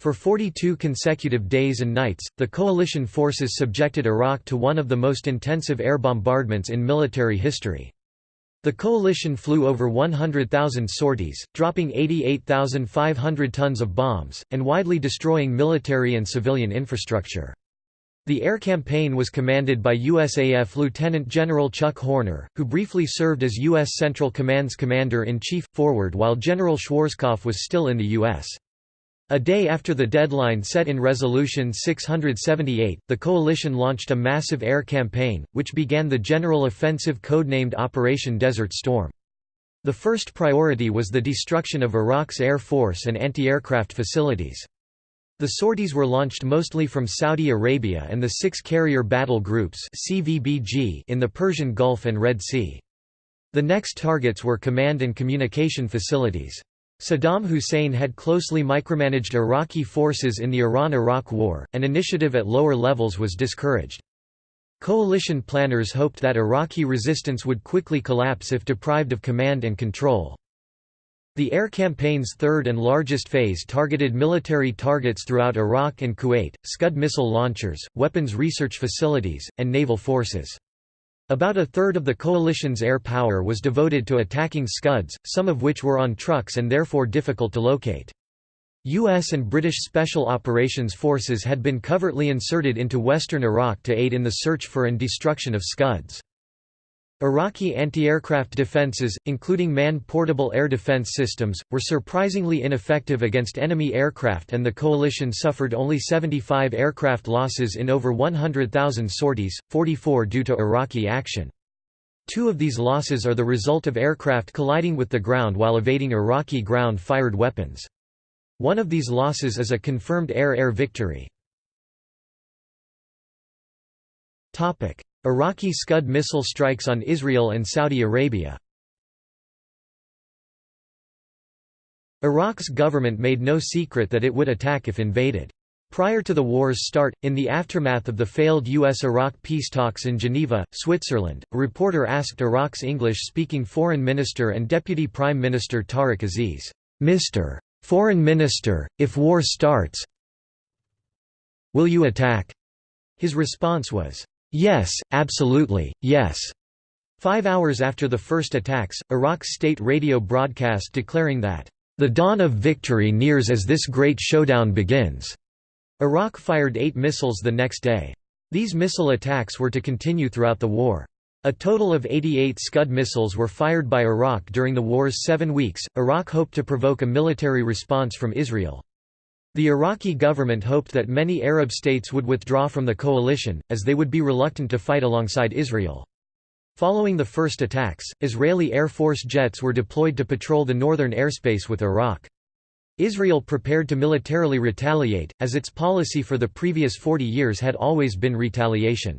For 42 consecutive days and nights, the coalition forces subjected Iraq to one of the most intensive air bombardments in military history. The coalition flew over 100,000 sorties, dropping 88,500 tons of bombs, and widely destroying military and civilian infrastructure. The air campaign was commanded by USAF Lieutenant General Chuck Horner, who briefly served as U.S. Central Command's Commander-in-Chief, forward while General Schwarzkopf was still in the U.S. A day after the deadline set in Resolution 678, the coalition launched a massive air campaign, which began the general offensive codenamed Operation Desert Storm. The first priority was the destruction of Iraq's air force and anti-aircraft facilities. The sorties were launched mostly from Saudi Arabia and the six carrier battle groups in the Persian Gulf and Red Sea. The next targets were command and communication facilities. Saddam Hussein had closely micromanaged Iraqi forces in the Iran–Iraq War, and initiative at lower levels was discouraged. Coalition planners hoped that Iraqi resistance would quickly collapse if deprived of command and control. The air campaign's third and largest phase targeted military targets throughout Iraq and Kuwait, Scud missile launchers, weapons research facilities, and naval forces. About a third of the coalition's air power was devoted to attacking Scuds, some of which were on trucks and therefore difficult to locate. U.S. and British Special Operations Forces had been covertly inserted into western Iraq to aid in the search for and destruction of Scuds. Iraqi anti-aircraft defenses, including man-portable air defense systems, were surprisingly ineffective against enemy aircraft and the coalition suffered only 75 aircraft losses in over 100,000 sorties, 44 due to Iraqi action. Two of these losses are the result of aircraft colliding with the ground while evading Iraqi ground-fired weapons. One of these losses is a confirmed air-air victory. Iraqi Scud missile strikes on Israel and Saudi Arabia Iraq's government made no secret that it would attack if invaded. Prior to the war's start, in the aftermath of the failed U.S.-Iraq peace talks in Geneva, Switzerland, a reporter asked Iraq's English-speaking Foreign Minister and Deputy Prime Minister Tariq Aziz, "'Mr. Foreign Minister, if war starts will you attack?' His response was, Yes, absolutely, yes. Five hours after the first attacks, Iraq's state radio broadcast declaring that, "...the dawn of victory nears as this great showdown begins." Iraq fired eight missiles the next day. These missile attacks were to continue throughout the war. A total of 88 Scud missiles were fired by Iraq during the war's seven weeks. Iraq hoped to provoke a military response from Israel. The Iraqi government hoped that many Arab states would withdraw from the coalition, as they would be reluctant to fight alongside Israel. Following the first attacks, Israeli Air Force jets were deployed to patrol the northern airspace with Iraq. Israel prepared to militarily retaliate, as its policy for the previous 40 years had always been retaliation.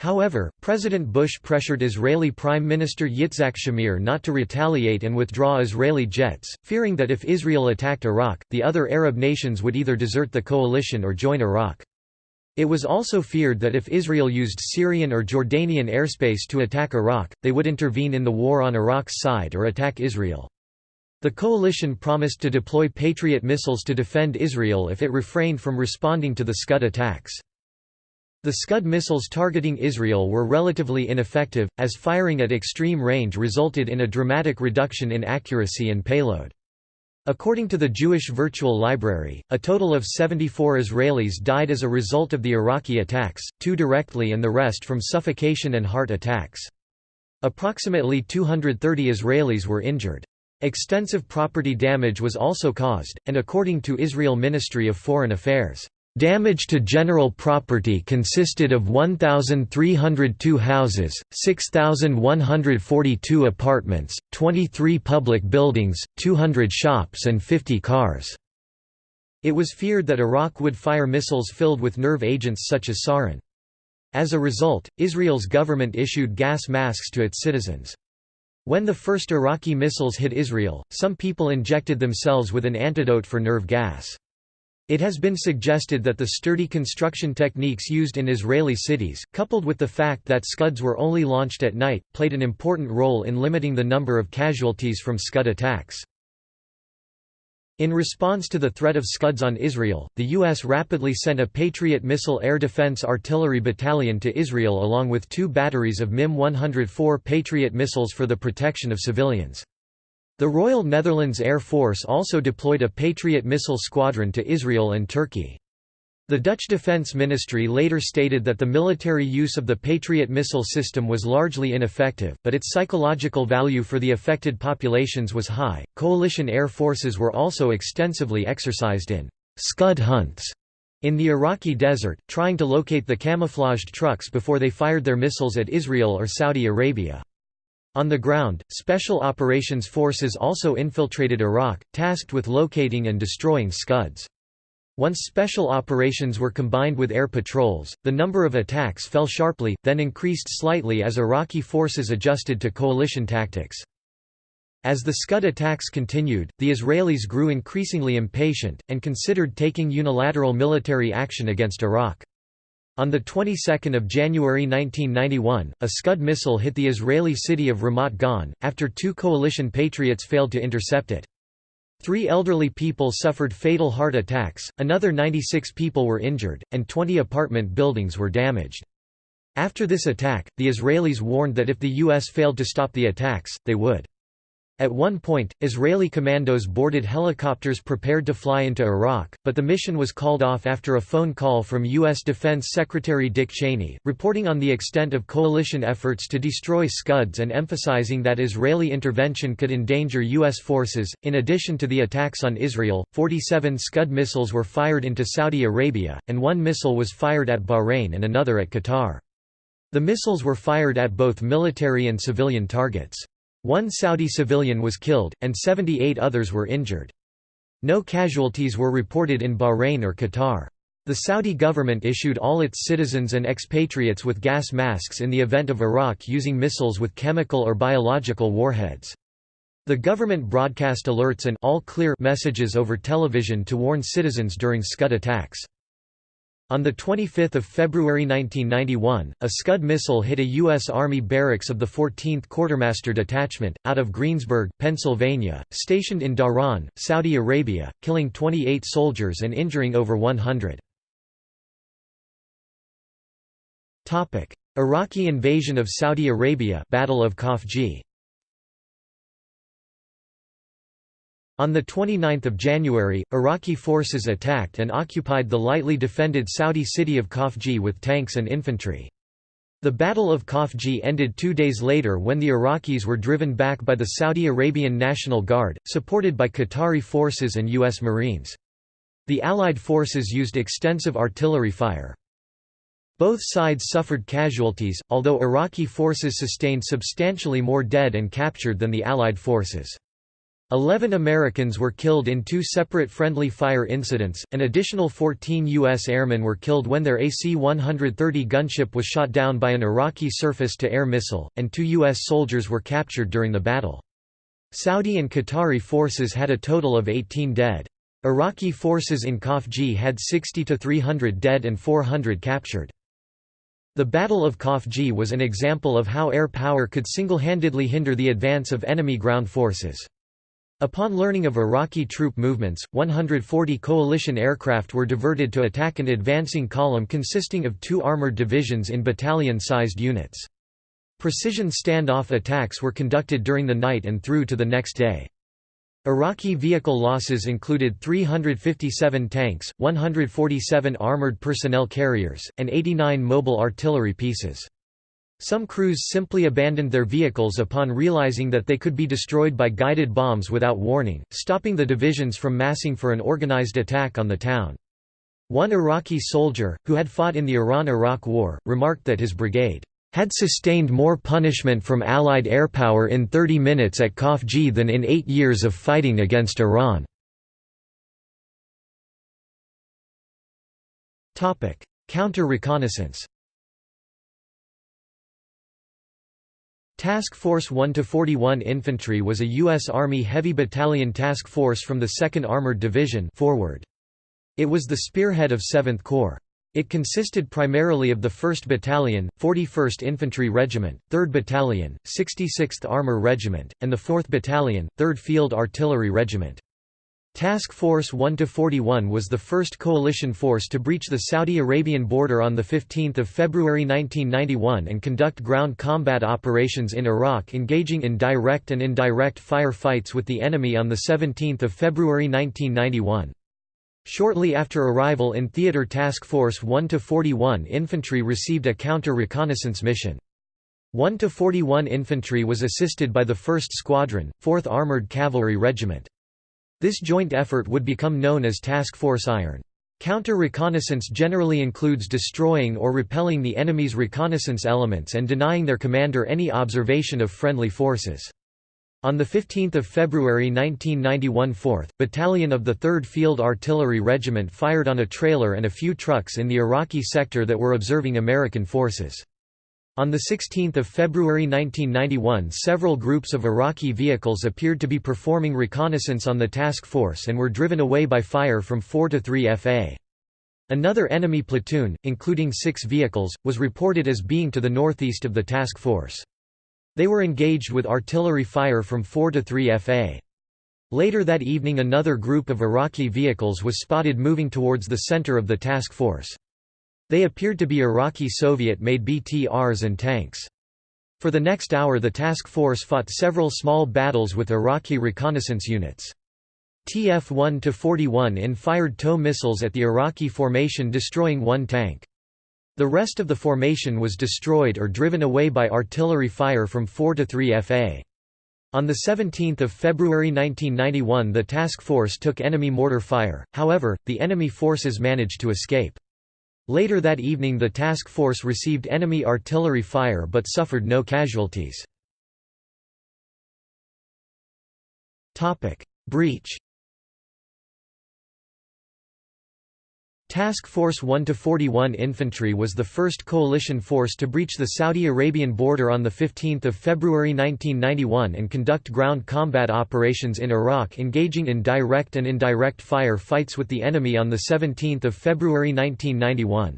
However, President Bush pressured Israeli Prime Minister Yitzhak Shamir not to retaliate and withdraw Israeli jets, fearing that if Israel attacked Iraq, the other Arab nations would either desert the coalition or join Iraq. It was also feared that if Israel used Syrian or Jordanian airspace to attack Iraq, they would intervene in the war on Iraq's side or attack Israel. The coalition promised to deploy Patriot missiles to defend Israel if it refrained from responding to the Scud attacks. The Scud missiles targeting Israel were relatively ineffective, as firing at extreme range resulted in a dramatic reduction in accuracy and payload. According to the Jewish Virtual Library, a total of 74 Israelis died as a result of the Iraqi attacks, two directly and the rest from suffocation and heart attacks. Approximately 230 Israelis were injured. Extensive property damage was also caused, and according to Israel Ministry of Foreign Affairs, Damage to general property consisted of 1,302 houses, 6,142 apartments, 23 public buildings, 200 shops and 50 cars. It was feared that Iraq would fire missiles filled with nerve agents such as sarin. As a result, Israel's government issued gas masks to its citizens. When the first Iraqi missiles hit Israel, some people injected themselves with an antidote for nerve gas. It has been suggested that the sturdy construction techniques used in Israeli cities, coupled with the fact that Scuds were only launched at night, played an important role in limiting the number of casualties from Scud attacks. In response to the threat of Scuds on Israel, the U.S. rapidly sent a Patriot missile air defense artillery battalion to Israel along with two batteries of MIM-104 Patriot missiles for the protection of civilians. The Royal Netherlands Air Force also deployed a Patriot missile squadron to Israel and Turkey. The Dutch Defense Ministry later stated that the military use of the Patriot missile system was largely ineffective, but its psychological value for the affected populations was high. Coalition air forces were also extensively exercised in scud hunts in the Iraqi desert, trying to locate the camouflaged trucks before they fired their missiles at Israel or Saudi Arabia. On the ground, Special Operations Forces also infiltrated Iraq, tasked with locating and destroying Scuds. Once special operations were combined with air patrols, the number of attacks fell sharply, then increased slightly as Iraqi forces adjusted to coalition tactics. As the Scud attacks continued, the Israelis grew increasingly impatient, and considered taking unilateral military action against Iraq. On the 22nd of January 1991, a Scud missile hit the Israeli city of Ramat Gan, after two coalition patriots failed to intercept it. Three elderly people suffered fatal heart attacks, another 96 people were injured, and 20 apartment buildings were damaged. After this attack, the Israelis warned that if the U.S. failed to stop the attacks, they would. At one point, Israeli commandos boarded helicopters prepared to fly into Iraq, but the mission was called off after a phone call from U.S. Defense Secretary Dick Cheney, reporting on the extent of coalition efforts to destroy Scuds and emphasizing that Israeli intervention could endanger U.S. forces. In addition to the attacks on Israel, 47 Scud missiles were fired into Saudi Arabia, and one missile was fired at Bahrain and another at Qatar. The missiles were fired at both military and civilian targets. One Saudi civilian was killed, and 78 others were injured. No casualties were reported in Bahrain or Qatar. The Saudi government issued all its citizens and expatriates with gas masks in the event of Iraq using missiles with chemical or biological warheads. The government broadcast alerts and all clear messages over television to warn citizens during Scud attacks. On 25 February 1991, a Scud missile hit a U.S. Army barracks of the 14th Quartermaster Detachment, out of Greensburg, Pennsylvania, stationed in Dhahran, Saudi Arabia, killing 28 soldiers and injuring over 100. Iraqi invasion of Saudi Arabia Battle of Khafji On 29 January, Iraqi forces attacked and occupied the lightly defended Saudi city of Khafji with tanks and infantry. The Battle of Khafji ended two days later when the Iraqis were driven back by the Saudi Arabian National Guard, supported by Qatari forces and U.S. Marines. The Allied forces used extensive artillery fire. Both sides suffered casualties, although Iraqi forces sustained substantially more dead and captured than the Allied forces. Eleven Americans were killed in two separate friendly fire incidents, an additional 14 U.S. airmen were killed when their AC-130 gunship was shot down by an Iraqi surface-to-air missile, and two U.S. soldiers were captured during the battle. Saudi and Qatari forces had a total of 18 dead. Iraqi forces in Khafji had 60 to 300 dead and 400 captured. The Battle of Khafji was an example of how air power could single-handedly hinder the advance of enemy ground forces. Upon learning of Iraqi troop movements, 140 coalition aircraft were diverted to attack an advancing column consisting of two armored divisions in battalion-sized units. Precision standoff attacks were conducted during the night and through to the next day. Iraqi vehicle losses included 357 tanks, 147 armored personnel carriers, and 89 mobile artillery pieces. Some crews simply abandoned their vehicles upon realizing that they could be destroyed by guided bombs without warning, stopping the divisions from massing for an organized attack on the town. One Iraqi soldier, who had fought in the Iran–Iraq War, remarked that his brigade had sustained more punishment from Allied airpower in 30 minutes at Khafji than in eight years of fighting against Iran. Counter-reconnaissance Task Force 1-41 Infantry was a U.S. Army Heavy Battalion task force from the 2nd Armored Division forward. It was the spearhead of 7th Corps. It consisted primarily of the 1st Battalion, 41st Infantry Regiment, 3rd Battalion, 66th Armor Regiment, and the 4th Battalion, 3rd Field Artillery Regiment. Task Force 1-41 was the first coalition force to breach the Saudi Arabian border on 15 February 1991 and conduct ground combat operations in Iraq engaging in direct and indirect fire fights with the enemy on 17 February 1991. Shortly after arrival in Theater Task Force 1-41 infantry received a counter-reconnaissance mission. 1-41 infantry was assisted by the 1st Squadron, 4th Armored Cavalry Regiment. This joint effort would become known as Task Force Iron. Counter-reconnaissance generally includes destroying or repelling the enemy's reconnaissance elements and denying their commander any observation of friendly forces. On 15 February 1991 4th, Battalion of the 3rd Field Artillery Regiment fired on a trailer and a few trucks in the Iraqi sector that were observing American forces. On 16 February 1991 several groups of Iraqi vehicles appeared to be performing reconnaissance on the task force and were driven away by fire from 4 to 3 FA. Another enemy platoon, including six vehicles, was reported as being to the northeast of the task force. They were engaged with artillery fire from 4 to 3 FA. Later that evening another group of Iraqi vehicles was spotted moving towards the center of the task force. They appeared to be Iraqi Soviet-made BTRs and tanks. For the next hour the task force fought several small battles with Iraqi reconnaissance units. TF-1-41 in fired TOW missiles at the Iraqi formation destroying one tank. The rest of the formation was destroyed or driven away by artillery fire from 4 to 3 FA. On 17 February 1991 the task force took enemy mortar fire, however, the enemy forces managed to escape. Later that evening the task force received enemy artillery fire but suffered no casualties. Breach Task Force 1 to 41 Infantry was the first coalition force to breach the Saudi Arabian border on 15 February 1991 and conduct ground combat operations in Iraq engaging in direct and indirect fire fights with the enemy on 17 February 1991.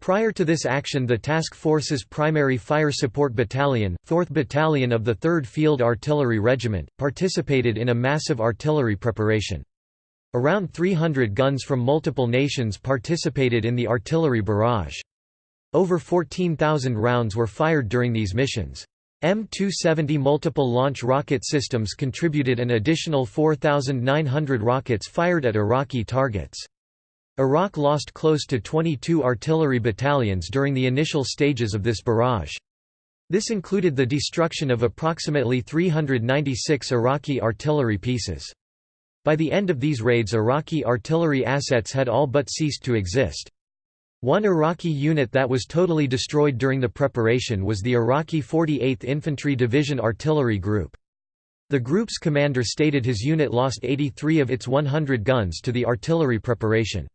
Prior to this action the task force's primary fire support battalion, 4th Battalion of the 3rd Field Artillery Regiment, participated in a massive artillery preparation. Around 300 guns from multiple nations participated in the artillery barrage. Over 14,000 rounds were fired during these missions. M270 multiple launch rocket systems contributed an additional 4,900 rockets fired at Iraqi targets. Iraq lost close to 22 artillery battalions during the initial stages of this barrage. This included the destruction of approximately 396 Iraqi artillery pieces. By the end of these raids Iraqi artillery assets had all but ceased to exist. One Iraqi unit that was totally destroyed during the preparation was the Iraqi 48th Infantry Division Artillery Group. The group's commander stated his unit lost 83 of its 100 guns to the artillery preparation.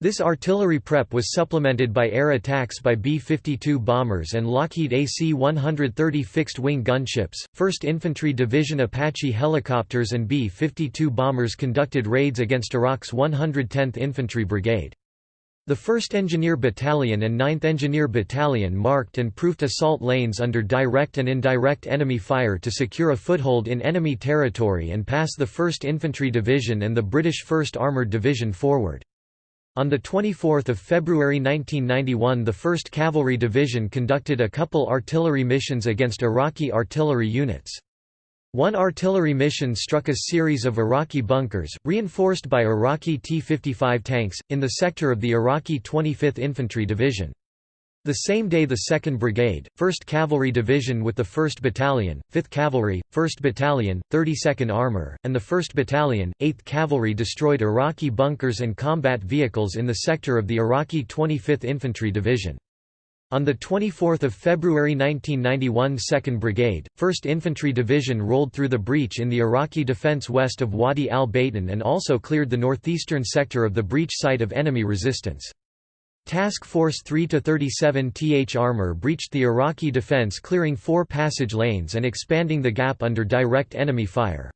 This artillery prep was supplemented by air attacks by B-52 bombers and Lockheed AC-130 fixed-wing gunships. 1st Infantry Division Apache helicopters and B-52 bombers conducted raids against Iraq's 110th Infantry Brigade. The 1st Engineer Battalion and 9th Engineer Battalion marked and proofed assault lanes under direct and indirect enemy fire to secure a foothold in enemy territory and pass the 1st Infantry Division and the British 1st Armoured Division forward. On 24 February 1991 the 1st Cavalry Division conducted a couple artillery missions against Iraqi artillery units. One artillery mission struck a series of Iraqi bunkers, reinforced by Iraqi T-55 tanks, in the sector of the Iraqi 25th Infantry Division. The same day the 2nd Brigade, 1st Cavalry Division with the 1st Battalion, 5th Cavalry, 1st Battalion, 32nd Armor, and the 1st Battalion, 8th Cavalry destroyed Iraqi bunkers and combat vehicles in the sector of the Iraqi 25th Infantry Division. On 24 February 1991 2nd Brigade, 1st Infantry Division rolled through the breach in the Iraqi defense west of Wadi al-Batin and also cleared the northeastern sector of the breach site of enemy resistance. Task Force 3-37 Th Armor breached the Iraqi defense clearing four passage lanes and expanding the gap under direct enemy fire.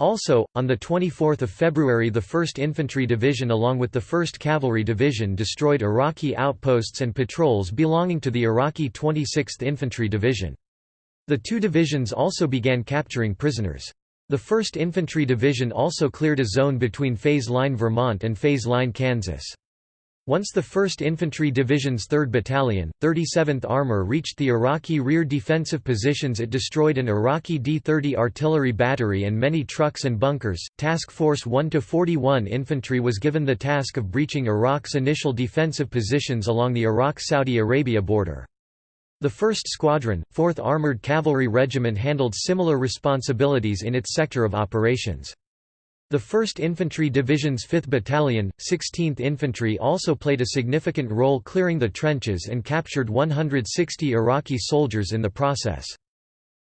Also, on 24 February the 1st Infantry Division along with the 1st Cavalry Division destroyed Iraqi outposts and patrols belonging to the Iraqi 26th Infantry Division. The two divisions also began capturing prisoners. The 1st Infantry Division also cleared a zone between Phase Line Vermont and Phase Line Kansas. Once the 1st Infantry Division's 3rd Battalion, 37th Armor reached the Iraqi rear defensive positions it destroyed an Iraqi D-30 artillery battery and many trucks and bunkers. Task Force 1-41 Infantry was given the task of breaching Iraq's initial defensive positions along the Iraq-Saudi Arabia border. The 1st Squadron, 4th Armored Cavalry Regiment handled similar responsibilities in its sector of operations. The 1st Infantry Division's 5th Battalion, 16th Infantry also played a significant role clearing the trenches and captured 160 Iraqi soldiers in the process.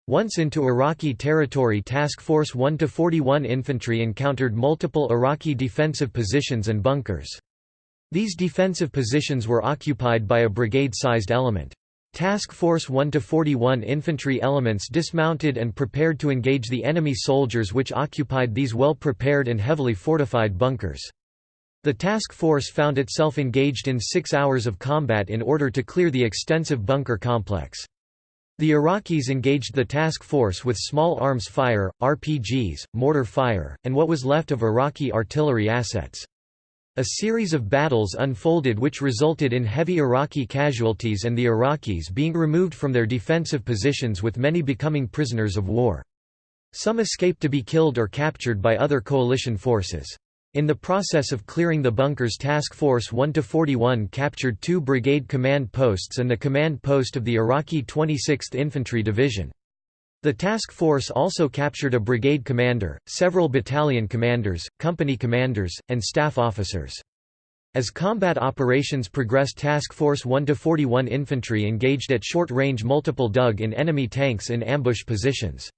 Once into Iraqi territory Task Force 1-41 Infantry encountered multiple Iraqi defensive positions and bunkers. These defensive positions were occupied by a brigade-sized element. Task Force 1-41 infantry elements dismounted and prepared to engage the enemy soldiers which occupied these well-prepared and heavily fortified bunkers. The task force found itself engaged in six hours of combat in order to clear the extensive bunker complex. The Iraqis engaged the task force with small arms fire, RPGs, mortar fire, and what was left of Iraqi artillery assets. A series of battles unfolded which resulted in heavy Iraqi casualties and the Iraqis being removed from their defensive positions with many becoming prisoners of war. Some escaped to be killed or captured by other coalition forces. In the process of clearing the bunkers Task Force 1-41 captured two brigade command posts and the command post of the Iraqi 26th Infantry Division. The task force also captured a brigade commander, several battalion commanders, company commanders, and staff officers. As combat operations progressed Task Force 1-41 infantry engaged at short range multiple dug-in enemy tanks in ambush positions.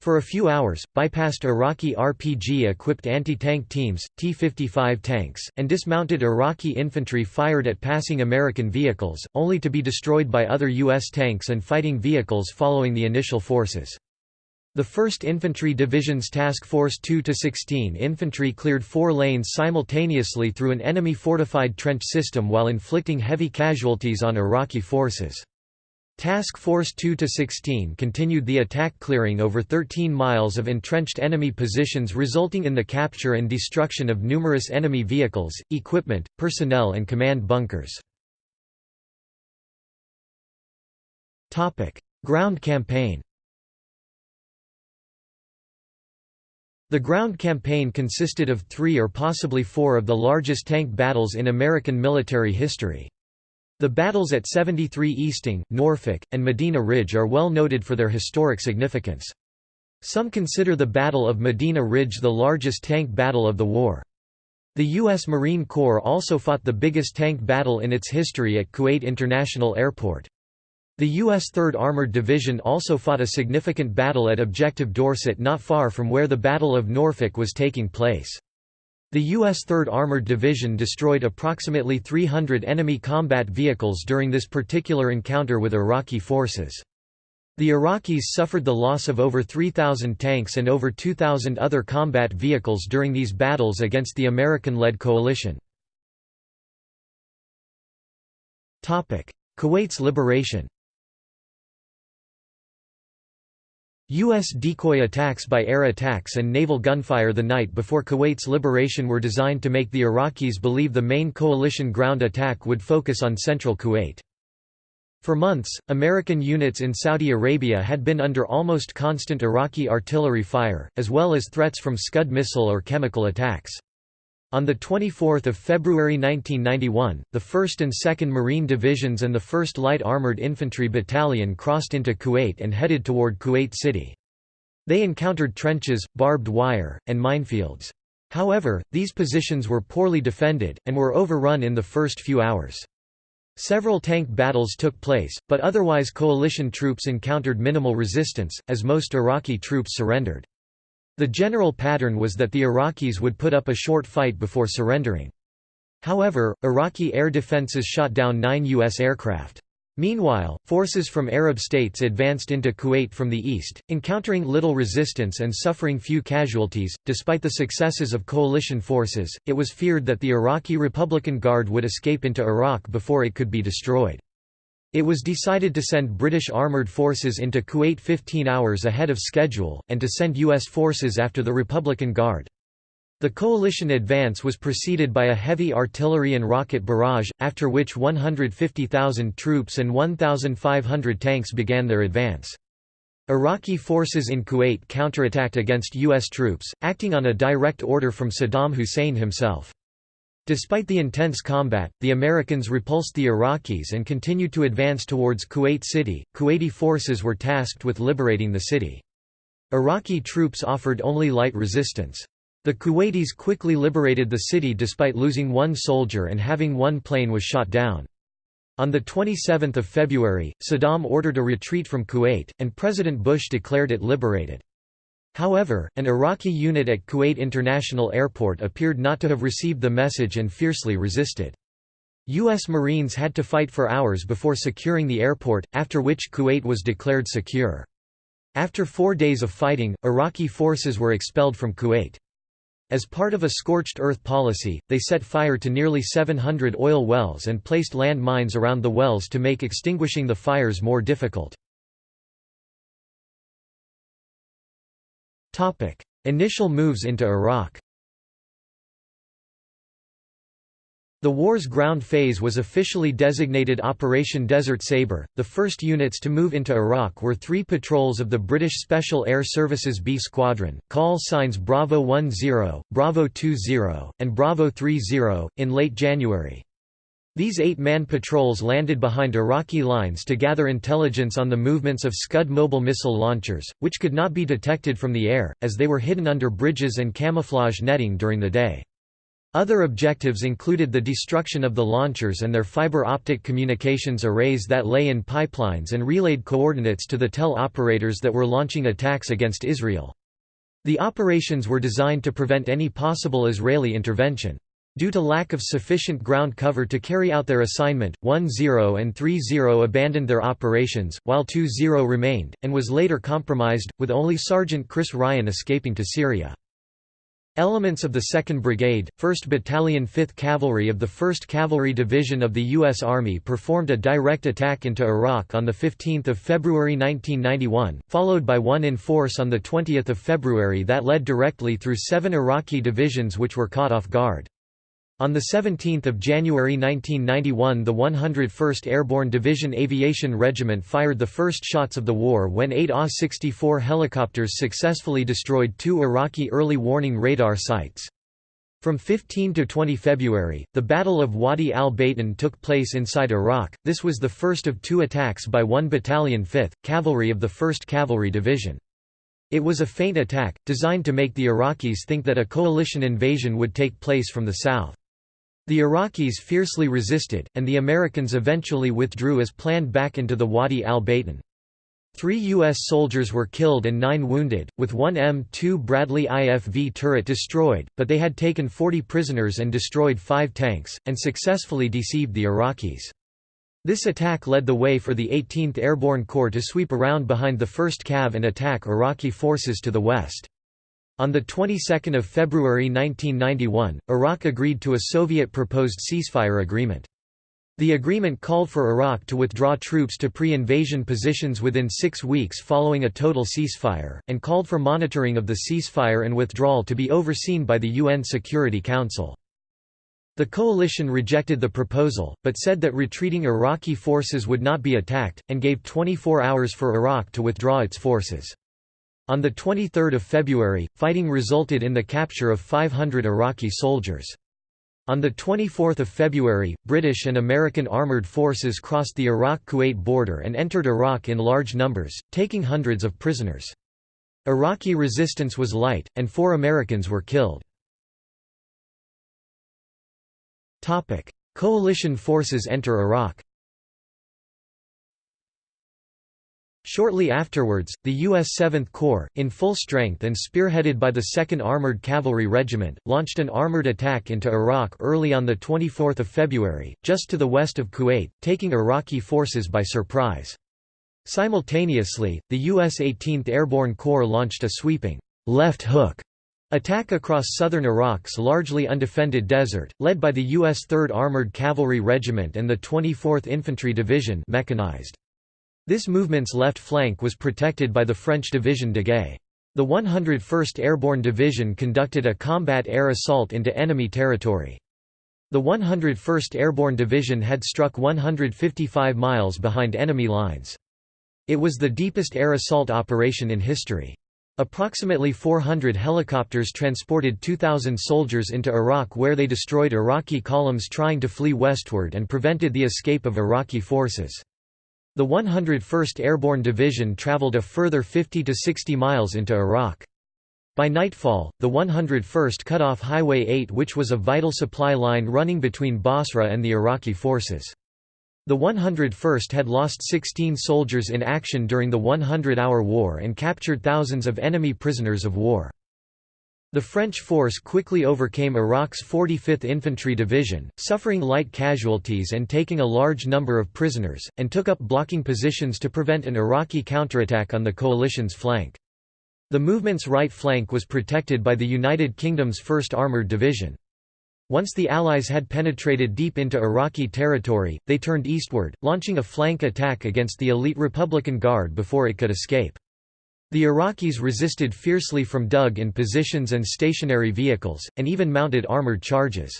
For a few hours, bypassed Iraqi RPG-equipped anti-tank teams, T-55 tanks, and dismounted Iraqi infantry fired at passing American vehicles, only to be destroyed by other U.S. tanks and fighting vehicles following the initial forces. The 1st Infantry Division's Task Force 2-16 infantry cleared four lanes simultaneously through an enemy fortified trench system while inflicting heavy casualties on Iraqi forces. Task Force 2-16 continued the attack clearing over 13 miles of entrenched enemy positions resulting in the capture and destruction of numerous enemy vehicles, equipment, personnel and command bunkers. Ground campaign The ground campaign consisted of three or possibly four of the largest tank battles in American military history. The battles at 73 Easting, Norfolk, and Medina Ridge are well noted for their historic significance. Some consider the Battle of Medina Ridge the largest tank battle of the war. The U.S. Marine Corps also fought the biggest tank battle in its history at Kuwait International Airport. The U.S. 3rd Armored Division also fought a significant battle at Objective Dorset not far from where the Battle of Norfolk was taking place. The U.S. 3rd Armored Division destroyed approximately 300 enemy combat vehicles during this particular encounter with Iraqi forces. The Iraqis suffered the loss of over 3,000 tanks and over 2,000 other combat vehicles during these battles against the American-led coalition. Kuwait's liberation U.S. decoy attacks by air attacks and naval gunfire the night before Kuwait's liberation were designed to make the Iraqis believe the main coalition ground attack would focus on central Kuwait. For months, American units in Saudi Arabia had been under almost constant Iraqi artillery fire, as well as threats from Scud missile or chemical attacks. On 24 February 1991, the 1st and 2nd Marine Divisions and the 1st Light Armored Infantry Battalion crossed into Kuwait and headed toward Kuwait City. They encountered trenches, barbed wire, and minefields. However, these positions were poorly defended, and were overrun in the first few hours. Several tank battles took place, but otherwise coalition troops encountered minimal resistance, as most Iraqi troops surrendered. The general pattern was that the Iraqis would put up a short fight before surrendering. However, Iraqi air defenses shot down nine U.S. aircraft. Meanwhile, forces from Arab states advanced into Kuwait from the east, encountering little resistance and suffering few casualties. Despite the successes of coalition forces, it was feared that the Iraqi Republican Guard would escape into Iraq before it could be destroyed. It was decided to send British armoured forces into Kuwait 15 hours ahead of schedule, and to send U.S. forces after the Republican Guard. The coalition advance was preceded by a heavy artillery and rocket barrage, after which 150,000 troops and 1,500 tanks began their advance. Iraqi forces in Kuwait counterattacked against U.S. troops, acting on a direct order from Saddam Hussein himself. Despite the intense combat, the Americans repulsed the Iraqis and continued to advance towards Kuwait City. Kuwaiti forces were tasked with liberating the city. Iraqi troops offered only light resistance. The Kuwaitis quickly liberated the city despite losing one soldier and having one plane was shot down. On 27 February, Saddam ordered a retreat from Kuwait, and President Bush declared it liberated. However, an Iraqi unit at Kuwait International Airport appeared not to have received the message and fiercely resisted. U.S. Marines had to fight for hours before securing the airport, after which Kuwait was declared secure. After four days of fighting, Iraqi forces were expelled from Kuwait. As part of a scorched earth policy, they set fire to nearly 700 oil wells and placed land mines around the wells to make extinguishing the fires more difficult. Initial moves into Iraq The war's ground phase was officially designated Operation Desert Sabre. The first units to move into Iraq were three patrols of the British Special Air Services B Squadron, call signs Bravo 10, Bravo 20, and Bravo 30, in late January. These eight-man patrols landed behind Iraqi lines to gather intelligence on the movements of Scud mobile missile launchers, which could not be detected from the air, as they were hidden under bridges and camouflage netting during the day. Other objectives included the destruction of the launchers and their fiber optic communications arrays that lay in pipelines and relayed coordinates to the tel operators that were launching attacks against Israel. The operations were designed to prevent any possible Israeli intervention. Due to lack of sufficient ground cover to carry out their assignment, 1-0 and 3-0 abandoned their operations, while 2-0 remained, and was later compromised, with only Sergeant Chris Ryan escaping to Syria. Elements of the 2nd Brigade, 1st Battalion 5th Cavalry of the 1st Cavalry Division of the U.S. Army performed a direct attack into Iraq on 15 February 1991, followed by one in force on 20 February that led directly through seven Iraqi divisions which were caught off guard. On 17 January 1991 the 101st Airborne Division Aviation Regiment fired the first shots of the war when eight AH-64 helicopters successfully destroyed two Iraqi early warning radar sites. From 15 to 20 February, the Battle of Wadi al-Batin took place inside Iraq, this was the first of two attacks by 1 Battalion 5th, Cavalry of the 1st Cavalry Division. It was a feint attack, designed to make the Iraqis think that a coalition invasion would take place from the south. The Iraqis fiercely resisted, and the Americans eventually withdrew as planned back into the Wadi al-Batin. Three U.S. soldiers were killed and nine wounded, with one M2 Bradley IFV turret destroyed, but they had taken 40 prisoners and destroyed five tanks, and successfully deceived the Iraqis. This attack led the way for the 18th Airborne Corps to sweep around behind the 1st Cav and attack Iraqi forces to the west. On the 22nd of February 1991, Iraq agreed to a Soviet-proposed ceasefire agreement. The agreement called for Iraq to withdraw troops to pre-invasion positions within six weeks following a total ceasefire, and called for monitoring of the ceasefire and withdrawal to be overseen by the UN Security Council. The coalition rejected the proposal, but said that retreating Iraqi forces would not be attacked, and gave 24 hours for Iraq to withdraw its forces. On 23 February, fighting resulted in the capture of 500 Iraqi soldiers. On 24 February, British and American armoured forces crossed the Iraq-Kuwait border and entered Iraq in large numbers, taking hundreds of prisoners. Iraqi resistance was light, and four Americans were killed. Coalition forces enter Iraq Shortly afterwards, the U.S. 7th Corps, in full strength and spearheaded by the 2nd Armored Cavalry Regiment, launched an armored attack into Iraq early on 24 February, just to the west of Kuwait, taking Iraqi forces by surprise. Simultaneously, the U.S. 18th Airborne Corps launched a sweeping left hook attack across southern Iraq's largely undefended desert, led by the U.S. 3rd Armored Cavalry Regiment and the 24th Infantry Division mechanized. This movement's left flank was protected by the French Division Daguet. The 101st Airborne Division conducted a combat air assault into enemy territory. The 101st Airborne Division had struck 155 miles behind enemy lines. It was the deepest air assault operation in history. Approximately 400 helicopters transported 2,000 soldiers into Iraq where they destroyed Iraqi columns trying to flee westward and prevented the escape of Iraqi forces. The 101st Airborne Division traveled a further 50 to 60 miles into Iraq. By nightfall, the 101st cut off Highway 8 which was a vital supply line running between Basra and the Iraqi forces. The 101st had lost 16 soldiers in action during the 100-hour war and captured thousands of enemy prisoners of war. The French force quickly overcame Iraq's 45th Infantry Division, suffering light casualties and taking a large number of prisoners, and took up blocking positions to prevent an Iraqi counterattack on the coalition's flank. The movement's right flank was protected by the United Kingdom's 1st Armoured Division. Once the Allies had penetrated deep into Iraqi territory, they turned eastward, launching a flank attack against the elite Republican Guard before it could escape. The Iraqis resisted fiercely from dug-in positions and stationary vehicles, and even mounted armored charges.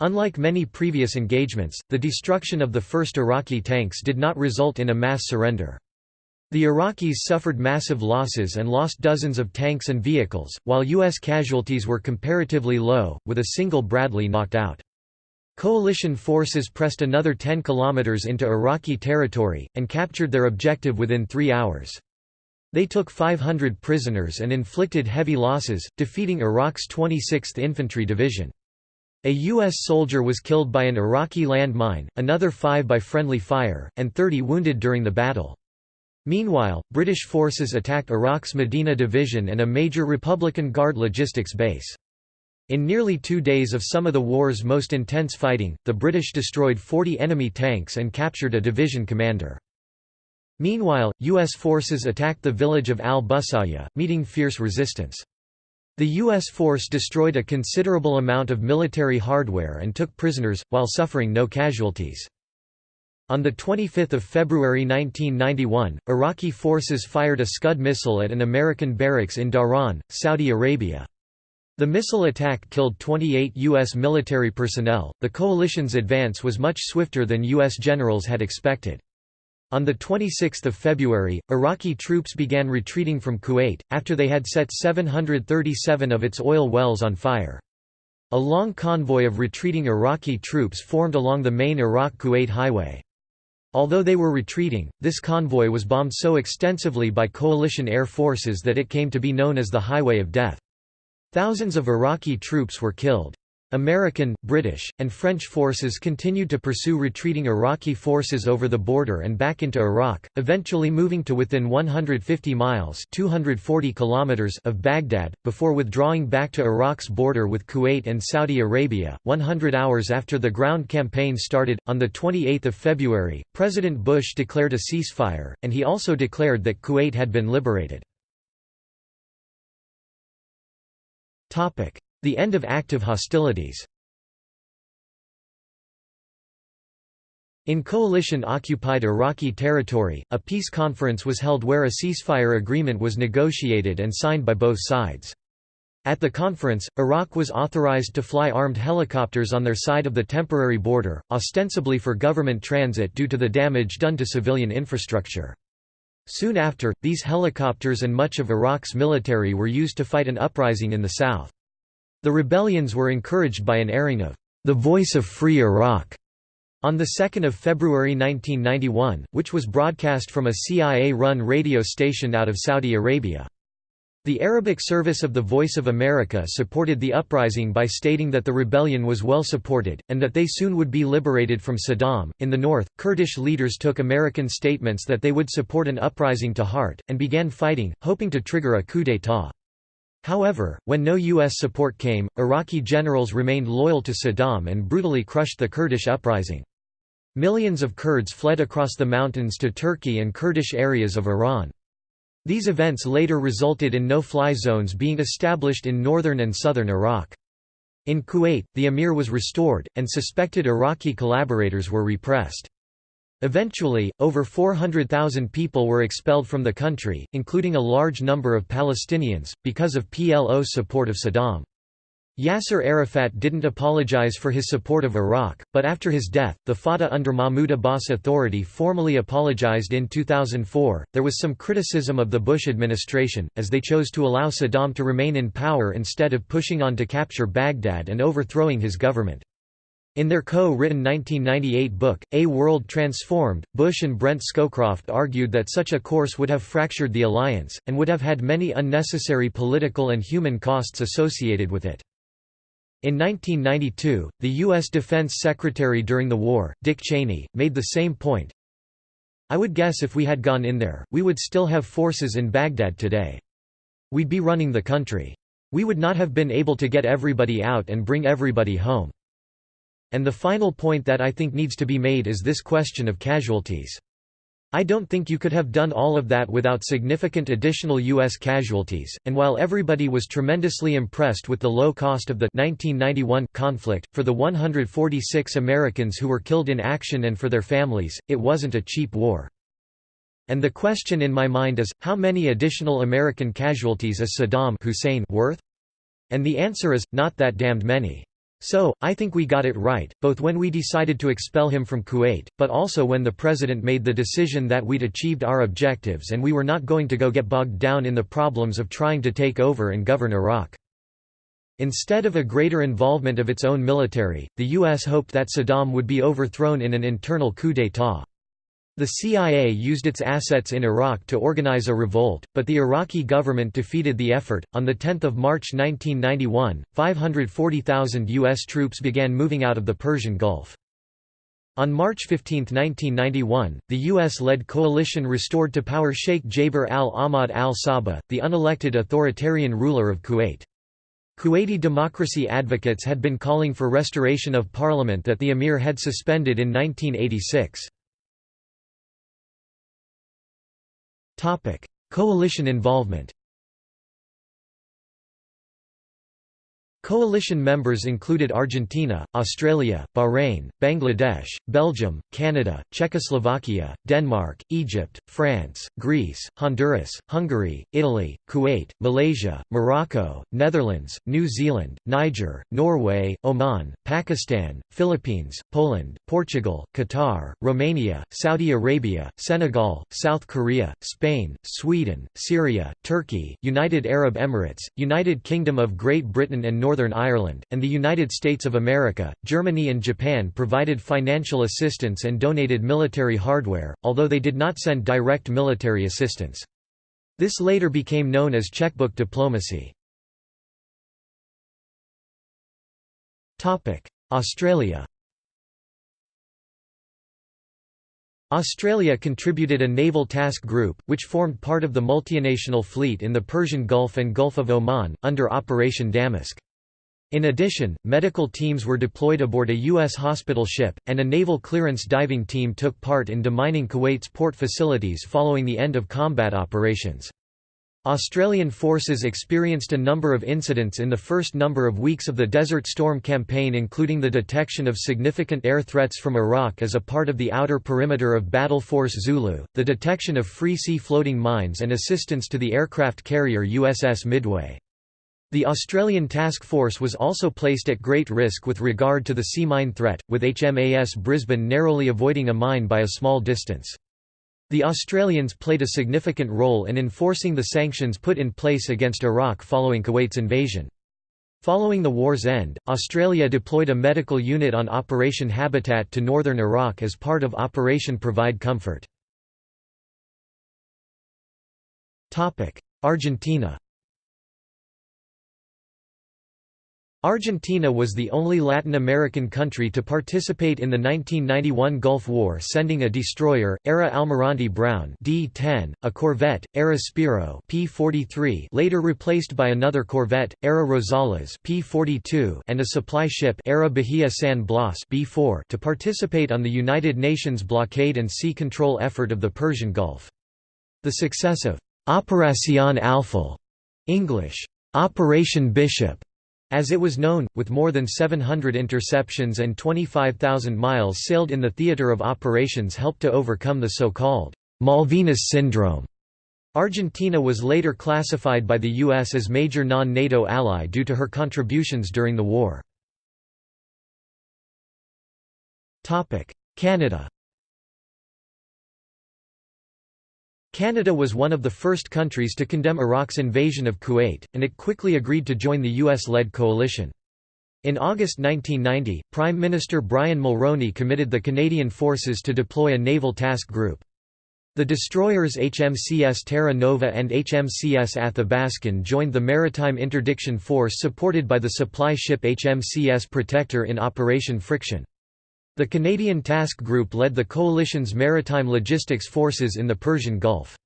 Unlike many previous engagements, the destruction of the first Iraqi tanks did not result in a mass surrender. The Iraqis suffered massive losses and lost dozens of tanks and vehicles, while U.S. casualties were comparatively low, with a single Bradley knocked out. Coalition forces pressed another 10 kilometers into Iraqi territory, and captured their objective within three hours. They took 500 prisoners and inflicted heavy losses, defeating Iraq's 26th Infantry Division. A U.S. soldier was killed by an Iraqi landmine, another five by friendly fire, and 30 wounded during the battle. Meanwhile, British forces attacked Iraq's Medina Division and a major Republican Guard logistics base. In nearly two days of some of the war's most intense fighting, the British destroyed 40 enemy tanks and captured a division commander. Meanwhile, U.S. forces attacked the village of al-Busayya, meeting fierce resistance. The U.S. force destroyed a considerable amount of military hardware and took prisoners, while suffering no casualties. On 25 February 1991, Iraqi forces fired a Scud missile at an American barracks in Dhahran, Saudi Arabia. The missile attack killed 28 U.S. military personnel. The coalition's advance was much swifter than U.S. generals had expected. On 26 February, Iraqi troops began retreating from Kuwait, after they had set 737 of its oil wells on fire. A long convoy of retreating Iraqi troops formed along the main Iraq-Kuwait highway. Although they were retreating, this convoy was bombed so extensively by coalition air forces that it came to be known as the Highway of Death. Thousands of Iraqi troops were killed. American, British, and French forces continued to pursue retreating Iraqi forces over the border and back into Iraq, eventually moving to within 150 miles 240 kilometers of Baghdad, before withdrawing back to Iraq's border with Kuwait and Saudi Arabia. 100 hours after the ground campaign started, on 28 February, President Bush declared a ceasefire, and he also declared that Kuwait had been liberated. The end of active hostilities In coalition-occupied Iraqi territory, a peace conference was held where a ceasefire agreement was negotiated and signed by both sides. At the conference, Iraq was authorized to fly armed helicopters on their side of the temporary border, ostensibly for government transit due to the damage done to civilian infrastructure. Soon after, these helicopters and much of Iraq's military were used to fight an uprising in the south. The rebellions were encouraged by an airing of The Voice of Free Iraq on 2 February 1991, which was broadcast from a CIA-run radio station out of Saudi Arabia. The Arabic service of the Voice of America supported the uprising by stating that the rebellion was well supported, and that they soon would be liberated from Saddam. In the north, Kurdish leaders took American statements that they would support an uprising to heart, and began fighting, hoping to trigger a coup d'état. However, when no U.S. support came, Iraqi generals remained loyal to Saddam and brutally crushed the Kurdish uprising. Millions of Kurds fled across the mountains to Turkey and Kurdish areas of Iran. These events later resulted in no-fly zones being established in northern and southern Iraq. In Kuwait, the emir was restored, and suspected Iraqi collaborators were repressed. Eventually, over 400,000 people were expelled from the country, including a large number of Palestinians, because of PLO's support of Saddam. Yasser Arafat didn't apologize for his support of Iraq, but after his death, the Fatah under Mahmoud Abbas Authority formally apologized in 2004. There was some criticism of the Bush administration, as they chose to allow Saddam to remain in power instead of pushing on to capture Baghdad and overthrowing his government. In their co-written 1998 book, A World Transformed, Bush and Brent Scowcroft argued that such a course would have fractured the alliance, and would have had many unnecessary political and human costs associated with it. In 1992, the U.S. Defense Secretary during the war, Dick Cheney, made the same point. I would guess if we had gone in there, we would still have forces in Baghdad today. We'd be running the country. We would not have been able to get everybody out and bring everybody home. And the final point that I think needs to be made is this question of casualties. I don't think you could have done all of that without significant additional U.S. casualties, and while everybody was tremendously impressed with the low cost of the 1991 conflict, for the 146 Americans who were killed in action and for their families, it wasn't a cheap war. And the question in my mind is, how many additional American casualties is Saddam Hussein worth? And the answer is, not that damned many. So, I think we got it right, both when we decided to expel him from Kuwait, but also when the president made the decision that we'd achieved our objectives and we were not going to go get bogged down in the problems of trying to take over and govern Iraq. Instead of a greater involvement of its own military, the U.S. hoped that Saddam would be overthrown in an internal coup d'état. The CIA used its assets in Iraq to organize a revolt, but the Iraqi government defeated the effort. On 10 March 1991, 540,000 U.S. troops began moving out of the Persian Gulf. On March 15, 1991, the U.S.-led coalition restored to power Sheikh Jaber al-Ahmad al-Sabah, the unelected authoritarian ruler of Kuwait. Kuwaiti democracy advocates had been calling for restoration of parliament that the emir had suspended in 1986. Coalition involvement Coalition members included Argentina, Australia, Bahrain, Bangladesh, Belgium, Canada, Czechoslovakia, Denmark, Egypt, France, Greece, Honduras, Hungary, Italy, Kuwait, Malaysia, Morocco, Netherlands, New Zealand, Niger, Norway, Oman, Pakistan, Philippines, Poland, Portugal, Qatar, Romania, Saudi Arabia, Senegal, South Korea, Spain, Sweden, Syria, Turkey, United Arab Emirates, United Kingdom of Great Britain and Northern Northern Ireland, and the United States of America. Germany and Japan provided financial assistance and donated military hardware, although they did not send direct military assistance. This later became known as checkbook diplomacy. Australia Australia contributed a naval task group, which formed part of the multinational fleet in the Persian Gulf and Gulf of Oman, under Operation Damask. In addition, medical teams were deployed aboard a U.S. hospital ship, and a naval clearance diving team took part in demining Kuwait's port facilities following the end of combat operations. Australian forces experienced a number of incidents in the first number of weeks of the Desert Storm campaign including the detection of significant air threats from Iraq as a part of the outer perimeter of Battle Force Zulu, the detection of free sea floating mines and assistance to the aircraft carrier USS Midway. The Australian task force was also placed at great risk with regard to the sea mine threat, with HMAS Brisbane narrowly avoiding a mine by a small distance. The Australians played a significant role in enforcing the sanctions put in place against Iraq following Kuwait's invasion. Following the war's end, Australia deployed a medical unit on Operation Habitat to northern Iraq as part of Operation Provide Comfort. Argentina Argentina was the only Latin American country to participate in the 1991 Gulf War sending a destroyer, ARA Almirante Brown D-10, a corvette, ARA Spiro P-43 later replaced by another corvette, ARA Rosales P-42 and a supply ship ARA Bahia San Blas B-4 to participate on the United Nations blockade and sea control effort of the Persian Gulf. The success of Operación Alfil English, Operation Bishop as it was known, with more than 700 interceptions and 25,000 miles sailed in the theater of operations helped to overcome the so-called Malvinas syndrome. Argentina was later classified by the U.S. as major non-NATO ally due to her contributions during the war. Canada Canada was one of the first countries to condemn Iraq's invasion of Kuwait, and it quickly agreed to join the US-led coalition. In August 1990, Prime Minister Brian Mulroney committed the Canadian forces to deploy a naval task group. The destroyers HMCS Terra Nova and HMCS Athabaskan joined the Maritime Interdiction Force supported by the supply ship HMCS Protector in Operation Friction. The Canadian Task Group led the coalition's maritime logistics forces in the Persian Gulf.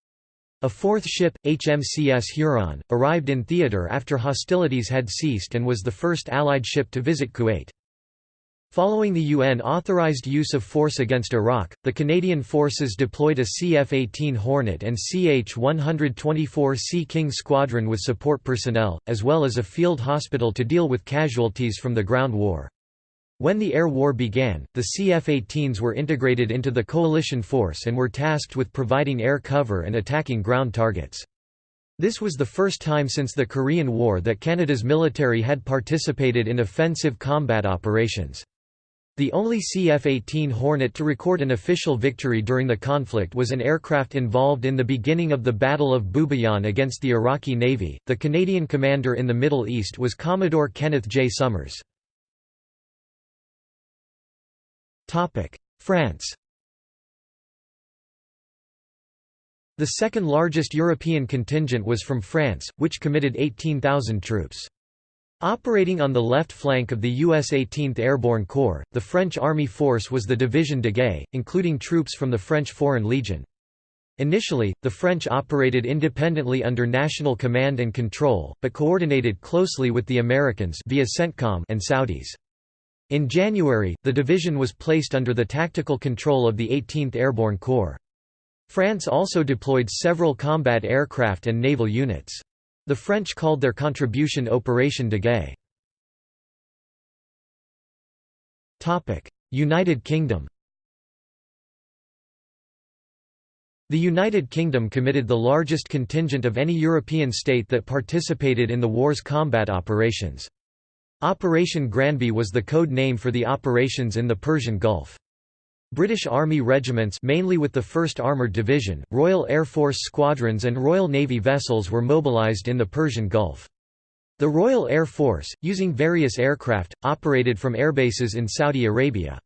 A fourth ship, HMCS Huron, arrived in theatre after hostilities had ceased and was the first Allied ship to visit Kuwait. Following the UN-authorized use of force against Iraq, the Canadian forces deployed a CF-18 Hornet and CH-124 Sea King squadron with support personnel, as well as a field hospital to deal with casualties from the ground war. When the air war began, the CF-18s were integrated into the coalition force and were tasked with providing air cover and attacking ground targets. This was the first time since the Korean War that Canada's military had participated in offensive combat operations. The only CF-18 Hornet to record an official victory during the conflict was an aircraft involved in the beginning of the Battle of Bubiyan against the Iraqi Navy. The Canadian commander in the Middle East was Commodore Kenneth J. Summers. France. The second largest European contingent was from France, which committed 18,000 troops. Operating on the left flank of the U.S. 18th Airborne Corps, the French Army force was the Division Daguet, including troops from the French Foreign Legion. Initially, the French operated independently under national command and control, but coordinated closely with the Americans via CENTCOM and Saudis. In January, the division was placed under the tactical control of the 18th Airborne Corps. France also deployed several combat aircraft and naval units. The French called their contribution Opération Daguet. United Kingdom The United Kingdom committed the largest contingent of any European state that participated in the war's combat operations. Operation Granby was the code name for the operations in the Persian Gulf. British Army regiments mainly with the 1st Armoured Division, Royal Air Force squadrons and Royal Navy vessels were mobilised in the Persian Gulf. The Royal Air Force, using various aircraft, operated from airbases in Saudi Arabia.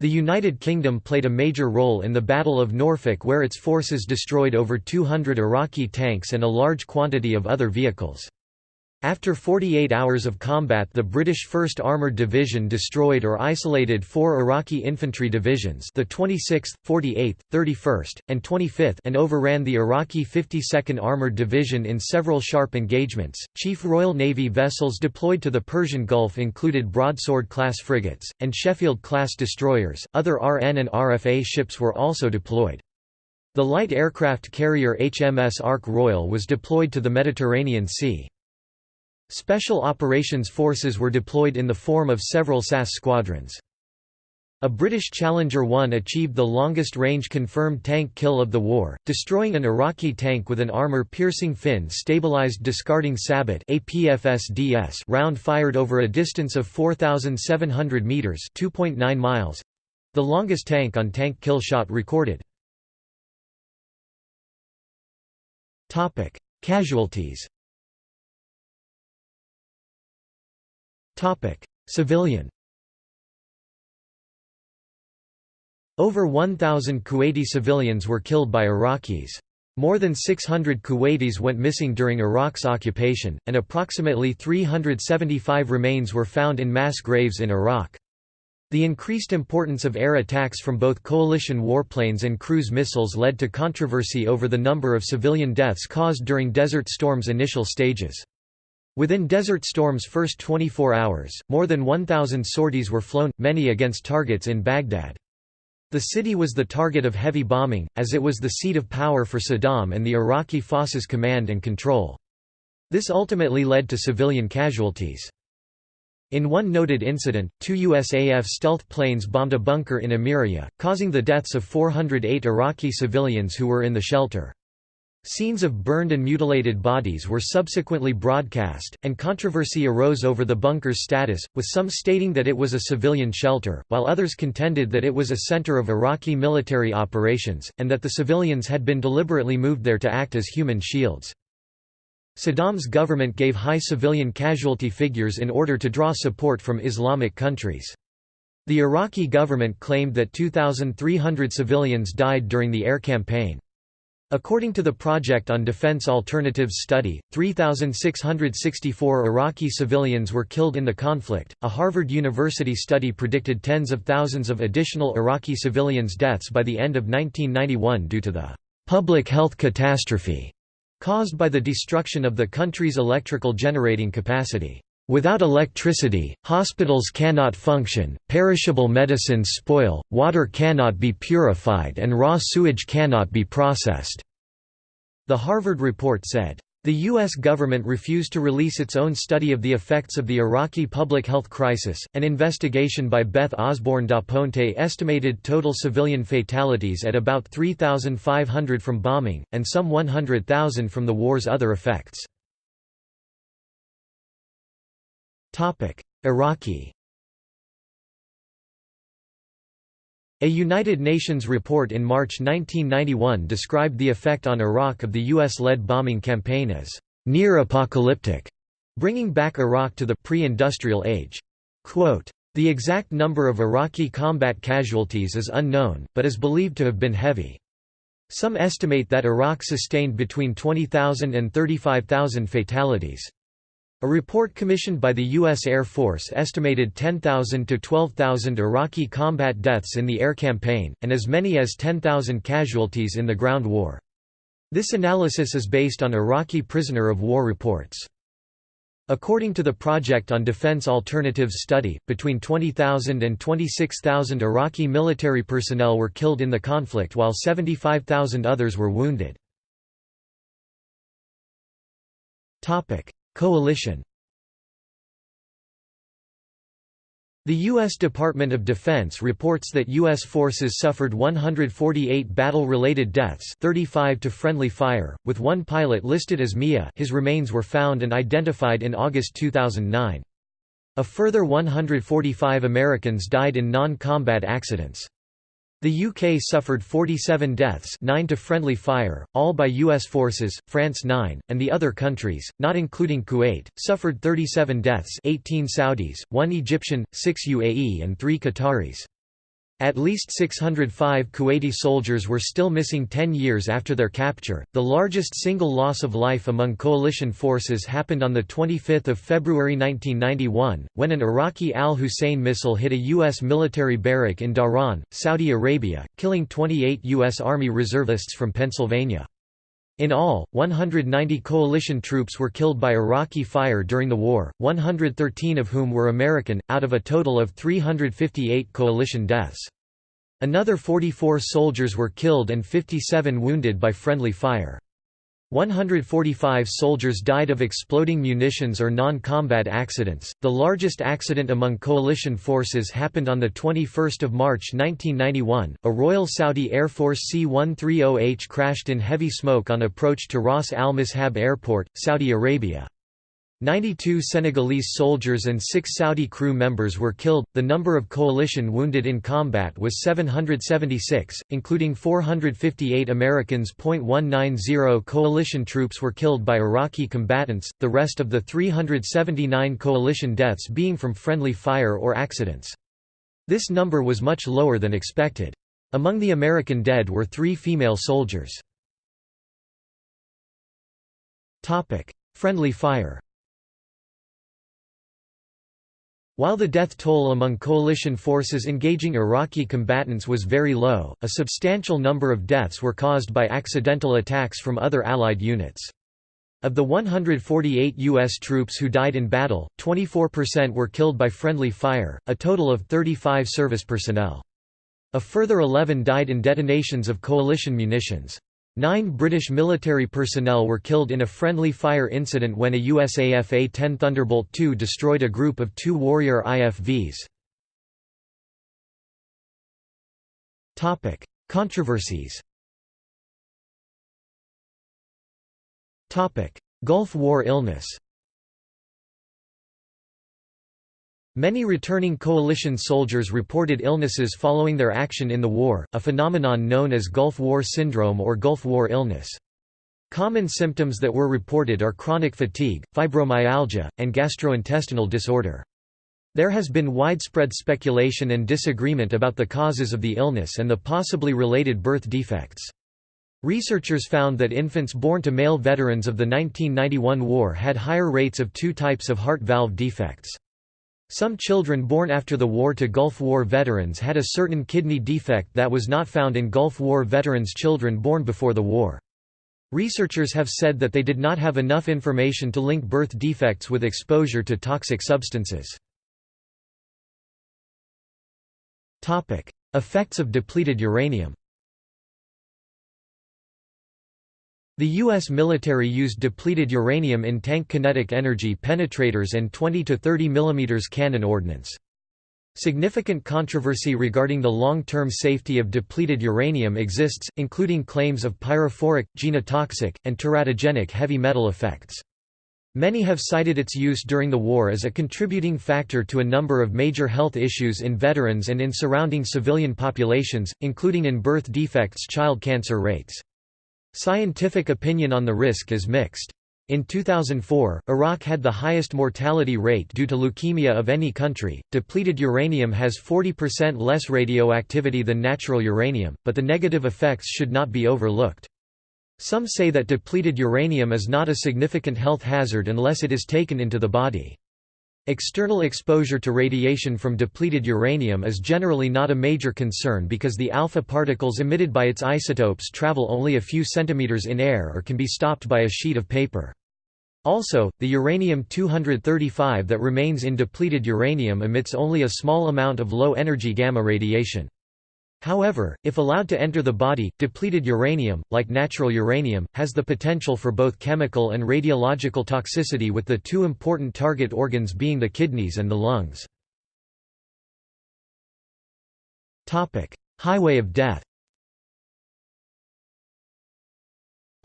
The United Kingdom played a major role in the Battle of Norfolk where its forces destroyed over 200 Iraqi tanks and a large quantity of other vehicles. After 48 hours of combat the British 1st Armoured Division destroyed or isolated four Iraqi infantry divisions the 26th, 48th, 31st, and 25th and overran the Iraqi 52nd Armoured Division in several sharp engagements. Chief Royal Navy vessels deployed to the Persian Gulf included Broadsword-class frigates, and Sheffield-class destroyers. Other RN and RFA ships were also deployed. The light aircraft carrier HMS Ark Royal was deployed to the Mediterranean Sea. Special Operations Forces were deployed in the form of several SAS squadrons. A British Challenger 1 achieved the longest-range confirmed tank kill of the war, destroying an Iraqi tank with an armor-piercing fin-stabilized discarding Sabot round fired over a distance of 4,700 metres miles—the longest tank-on-tank -tank kill shot recorded. Casualties Civilian Over 1,000 Kuwaiti civilians were killed by Iraqis. More than 600 Kuwaitis went missing during Iraq's occupation, and approximately 375 remains were found in mass graves in Iraq. The increased importance of air attacks from both coalition warplanes and cruise missiles led to controversy over the number of civilian deaths caused during Desert Storm's initial stages. Within Desert Storm's first 24 hours, more than 1,000 sorties were flown, many against targets in Baghdad. The city was the target of heavy bombing, as it was the seat of power for Saddam and the Iraqi Forces command and control. This ultimately led to civilian casualties. In one noted incident, two USAF stealth planes bombed a bunker in Amiria, causing the deaths of 408 Iraqi civilians who were in the shelter. Scenes of burned and mutilated bodies were subsequently broadcast, and controversy arose over the bunker's status, with some stating that it was a civilian shelter, while others contended that it was a center of Iraqi military operations, and that the civilians had been deliberately moved there to act as human shields. Saddam's government gave high civilian casualty figures in order to draw support from Islamic countries. The Iraqi government claimed that 2,300 civilians died during the air campaign. According to the Project on Defense Alternatives study, 3,664 Iraqi civilians were killed in the conflict. A Harvard University study predicted tens of thousands of additional Iraqi civilians' deaths by the end of 1991 due to the public health catastrophe caused by the destruction of the country's electrical generating capacity. Without electricity, hospitals cannot function, perishable medicines spoil, water cannot be purified and raw sewage cannot be processed." The Harvard report said, The U.S. government refused to release its own study of the effects of the Iraqi public health crisis. An investigation by Beth Osborne Daponte estimated total civilian fatalities at about 3,500 from bombing, and some 100,000 from the war's other effects. Iraqi A United Nations report in March 1991 described the effect on Iraq of the US-led bombing campaign as near-apocalyptic, bringing back Iraq to the pre-industrial age. Quote, the exact number of Iraqi combat casualties is unknown, but is believed to have been heavy. Some estimate that Iraq sustained between 20,000 and 35,000 fatalities. A report commissioned by the U.S. Air Force estimated 10,000 to 12,000 Iraqi combat deaths in the air campaign, and as many as 10,000 casualties in the ground war. This analysis is based on Iraqi prisoner of war reports. According to the Project on Defense Alternatives study, between 20,000 and 26,000 Iraqi military personnel were killed in the conflict while 75,000 others were wounded. Coalition The U.S. Department of Defense reports that U.S. forces suffered 148 battle-related deaths 35 to friendly fire, with one pilot listed as MIA his remains were found and identified in August 2009. A further 145 Americans died in non-combat accidents. The UK suffered 47 deaths 9 to friendly fire, all by US forces, France 9, and the other countries, not including Kuwait, suffered 37 deaths 18 Saudis, 1 Egyptian, 6 UAE and 3 Qataris. At least 605 Kuwaiti soldiers were still missing 10 years after their capture. The largest single loss of life among coalition forces happened on 25 February 1991, when an Iraqi Al Hussein missile hit a U.S. military barrack in Dhahran, Saudi Arabia, killing 28 U.S. Army reservists from Pennsylvania. In all, 190 coalition troops were killed by Iraqi fire during the war, 113 of whom were American, out of a total of 358 coalition deaths. Another 44 soldiers were killed and 57 wounded by friendly fire. 145 soldiers died of exploding munitions or non-combat accidents. The largest accident among coalition forces happened on the 21st of March 1991. A Royal Saudi Air Force C-130H crashed in heavy smoke on approach to Ras Al Mishab Airport, Saudi Arabia. 92 Senegalese soldiers and 6 Saudi crew members were killed. The number of coalition wounded in combat was 776, including 458 Americans. 190 coalition troops were killed by Iraqi combatants, the rest of the 379 coalition deaths being from friendly fire or accidents. This number was much lower than expected. Among the American dead were three female soldiers. Friendly fire While the death toll among coalition forces engaging Iraqi combatants was very low, a substantial number of deaths were caused by accidental attacks from other Allied units. Of the 148 U.S. troops who died in battle, 24% were killed by friendly fire, a total of 35 service personnel. A further 11 died in detonations of coalition munitions. Nine British military personnel were killed in a friendly fire incident when a USAF A-10 Thunderbolt II destroyed a group of two Warrior IFVs. Controversies Gulf War illness Many returning coalition soldiers reported illnesses following their action in the war, a phenomenon known as Gulf War syndrome or Gulf War illness. Common symptoms that were reported are chronic fatigue, fibromyalgia, and gastrointestinal disorder. There has been widespread speculation and disagreement about the causes of the illness and the possibly related birth defects. Researchers found that infants born to male veterans of the 1991 war had higher rates of two types of heart valve defects. Some children born after the war to Gulf War veterans had a certain kidney defect that was not found in Gulf War veterans' children born before the war. Researchers have said that they did not have enough information to link birth defects with exposure to toxic substances. Effects of depleted uranium The U.S. military used depleted uranium in tank kinetic energy penetrators and 20 to 30 mm cannon ordnance. Significant controversy regarding the long-term safety of depleted uranium exists, including claims of pyrophoric, genotoxic, and teratogenic heavy metal effects. Many have cited its use during the war as a contributing factor to a number of major health issues in veterans and in surrounding civilian populations, including in birth defects child cancer rates. Scientific opinion on the risk is mixed. In 2004, Iraq had the highest mortality rate due to leukemia of any country. Depleted uranium has 40% less radioactivity than natural uranium, but the negative effects should not be overlooked. Some say that depleted uranium is not a significant health hazard unless it is taken into the body. External exposure to radiation from depleted uranium is generally not a major concern because the alpha particles emitted by its isotopes travel only a few centimeters in air or can be stopped by a sheet of paper. Also, the uranium-235 that remains in depleted uranium emits only a small amount of low-energy gamma radiation. However, if allowed to enter the body, depleted uranium, like natural uranium, has the potential for both chemical and radiological toxicity with the two important target organs being the kidneys and the lungs. Highway of death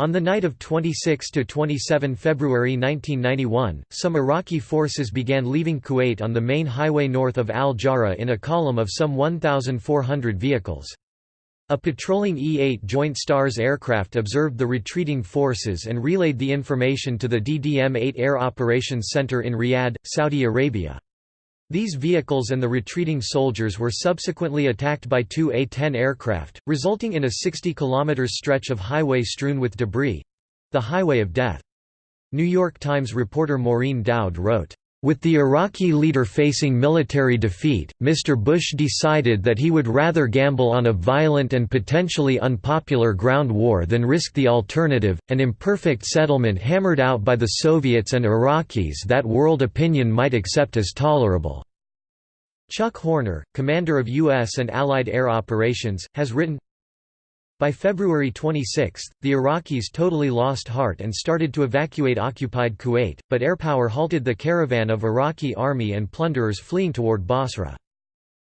On the night of 26–27 February 1991, some Iraqi forces began leaving Kuwait on the main highway north of Al-Jahra in a column of some 1,400 vehicles. A patrolling E-8 Joint Stars aircraft observed the retreating forces and relayed the information to the DDM-8 Air Operations Center in Riyadh, Saudi Arabia. These vehicles and the retreating soldiers were subsequently attacked by two A-10 aircraft, resulting in a 60 km stretch of highway strewn with debris—the Highway of Death. New York Times reporter Maureen Dowd wrote, with the Iraqi leader facing military defeat, Mr. Bush decided that he would rather gamble on a violent and potentially unpopular ground war than risk the alternative, an imperfect settlement hammered out by the Soviets and Iraqis that world opinion might accept as tolerable. Chuck Horner, commander of U.S. and Allied air operations, has written, by February 26, the Iraqis totally lost heart and started to evacuate occupied Kuwait, but airpower halted the caravan of Iraqi army and plunderers fleeing toward Basra.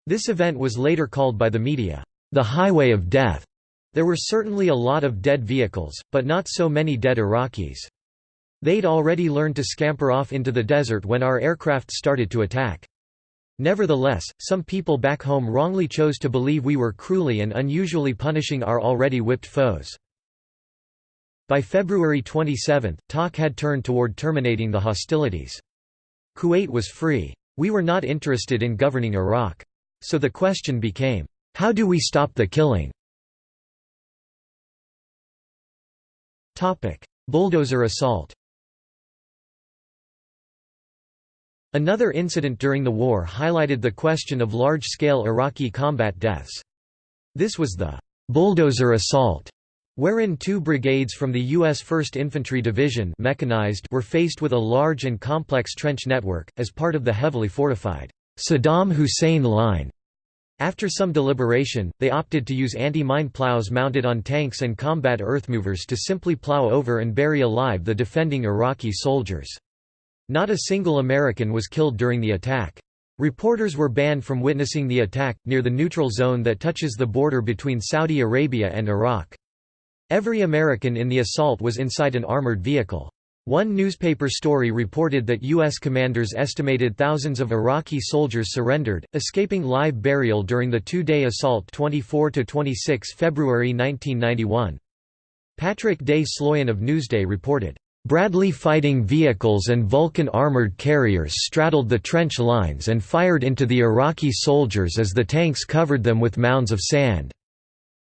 This event was later called by the media, the Highway of Death. There were certainly a lot of dead vehicles, but not so many dead Iraqis. They'd already learned to scamper off into the desert when our aircraft started to attack. Nevertheless, some people back home wrongly chose to believe we were cruelly and unusually punishing our already whipped foes. By February 27, talk had turned toward terminating the hostilities. Kuwait was free. We were not interested in governing Iraq. So the question became, how do we stop the killing? Bulldozer assault Another incident during the war highlighted the question of large-scale Iraqi combat deaths. This was the «bulldozer assault», wherein two brigades from the U.S. 1st Infantry Division mechanized were faced with a large and complex trench network, as part of the heavily fortified Saddam Hussein Line. After some deliberation, they opted to use anti-mine plows mounted on tanks and combat earthmovers to simply plow over and bury alive the defending Iraqi soldiers. Not a single American was killed during the attack. Reporters were banned from witnessing the attack, near the neutral zone that touches the border between Saudi Arabia and Iraq. Every American in the assault was inside an armored vehicle. One newspaper story reported that U.S. commanders estimated thousands of Iraqi soldiers surrendered, escaping live burial during the two-day assault 24–26 February 1991. Patrick J. Sloyan of Newsday reported, Bradley fighting vehicles and Vulcan armored carriers straddled the trench lines and fired into the Iraqi soldiers as the tanks covered them with mounds of sand.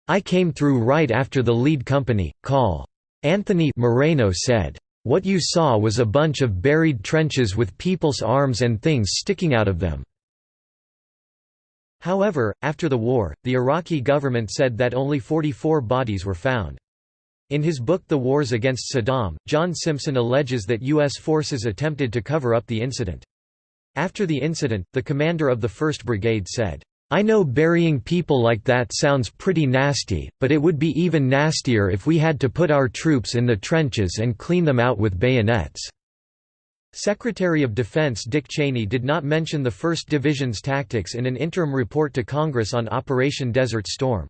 I came through right after the lead company, call. Anthony Moreno said. What you saw was a bunch of buried trenches with people's arms and things sticking out of them. However, after the war, the Iraqi government said that only 44 bodies were found. In his book The Wars Against Saddam, John Simpson alleges that U.S. forces attempted to cover up the incident. After the incident, the commander of the 1st Brigade said, I know burying people like that sounds pretty nasty, but it would be even nastier if we had to put our troops in the trenches and clean them out with bayonets." Secretary of Defense Dick Cheney did not mention the 1st Division's tactics in an interim report to Congress on Operation Desert Storm.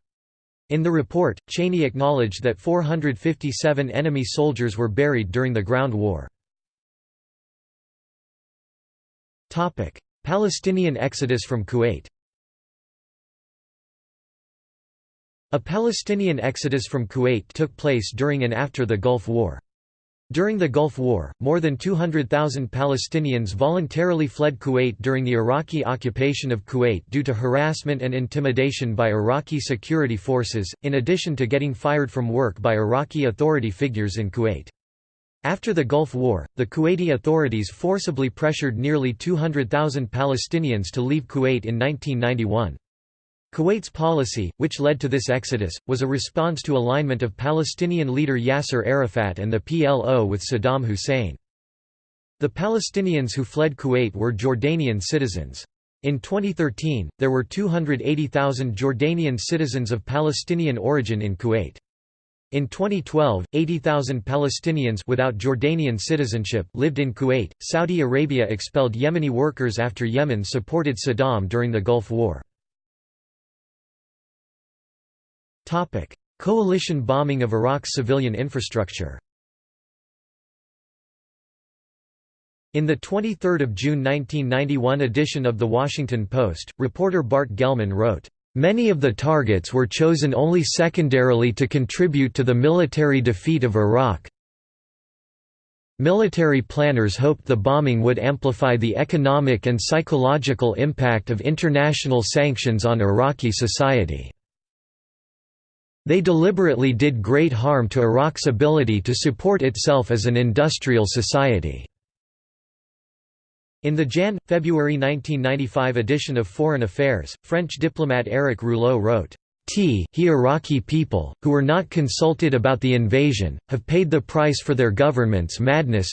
In the report, Cheney acknowledged that 457 enemy soldiers were buried during the ground war. Palestinian exodus from Kuwait A Palestinian exodus from Kuwait took place during and after the Gulf War. During the Gulf War, more than 200,000 Palestinians voluntarily fled Kuwait during the Iraqi occupation of Kuwait due to harassment and intimidation by Iraqi security forces, in addition to getting fired from work by Iraqi authority figures in Kuwait. After the Gulf War, the Kuwaiti authorities forcibly pressured nearly 200,000 Palestinians to leave Kuwait in 1991. Kuwait's policy, which led to this exodus, was a response to alignment of Palestinian leader Yasser Arafat and the PLO with Saddam Hussein. The Palestinians who fled Kuwait were Jordanian citizens. In 2013, there were 280,000 Jordanian citizens of Palestinian origin in Kuwait. In 2012, 80,000 Palestinians without Jordanian citizenship lived in Kuwait. Saudi Arabia expelled Yemeni workers after Yemen supported Saddam during the Gulf War. Coalition bombing of Iraq's civilian infrastructure In the 23 June 1991 edition of The Washington Post, reporter Bart Gellman wrote, "...many of the targets were chosen only secondarily to contribute to the military defeat of Iraq Military planners hoped the bombing would amplify the economic and psychological impact of international sanctions on Iraqi society." They deliberately did great harm to Iraq's ability to support itself as an industrial society. In the Jan–February 1995 edition of Foreign Affairs, French diplomat Éric Rouleau wrote, T he Iraqi people, who were not consulted about the invasion, have paid the price for their government's madness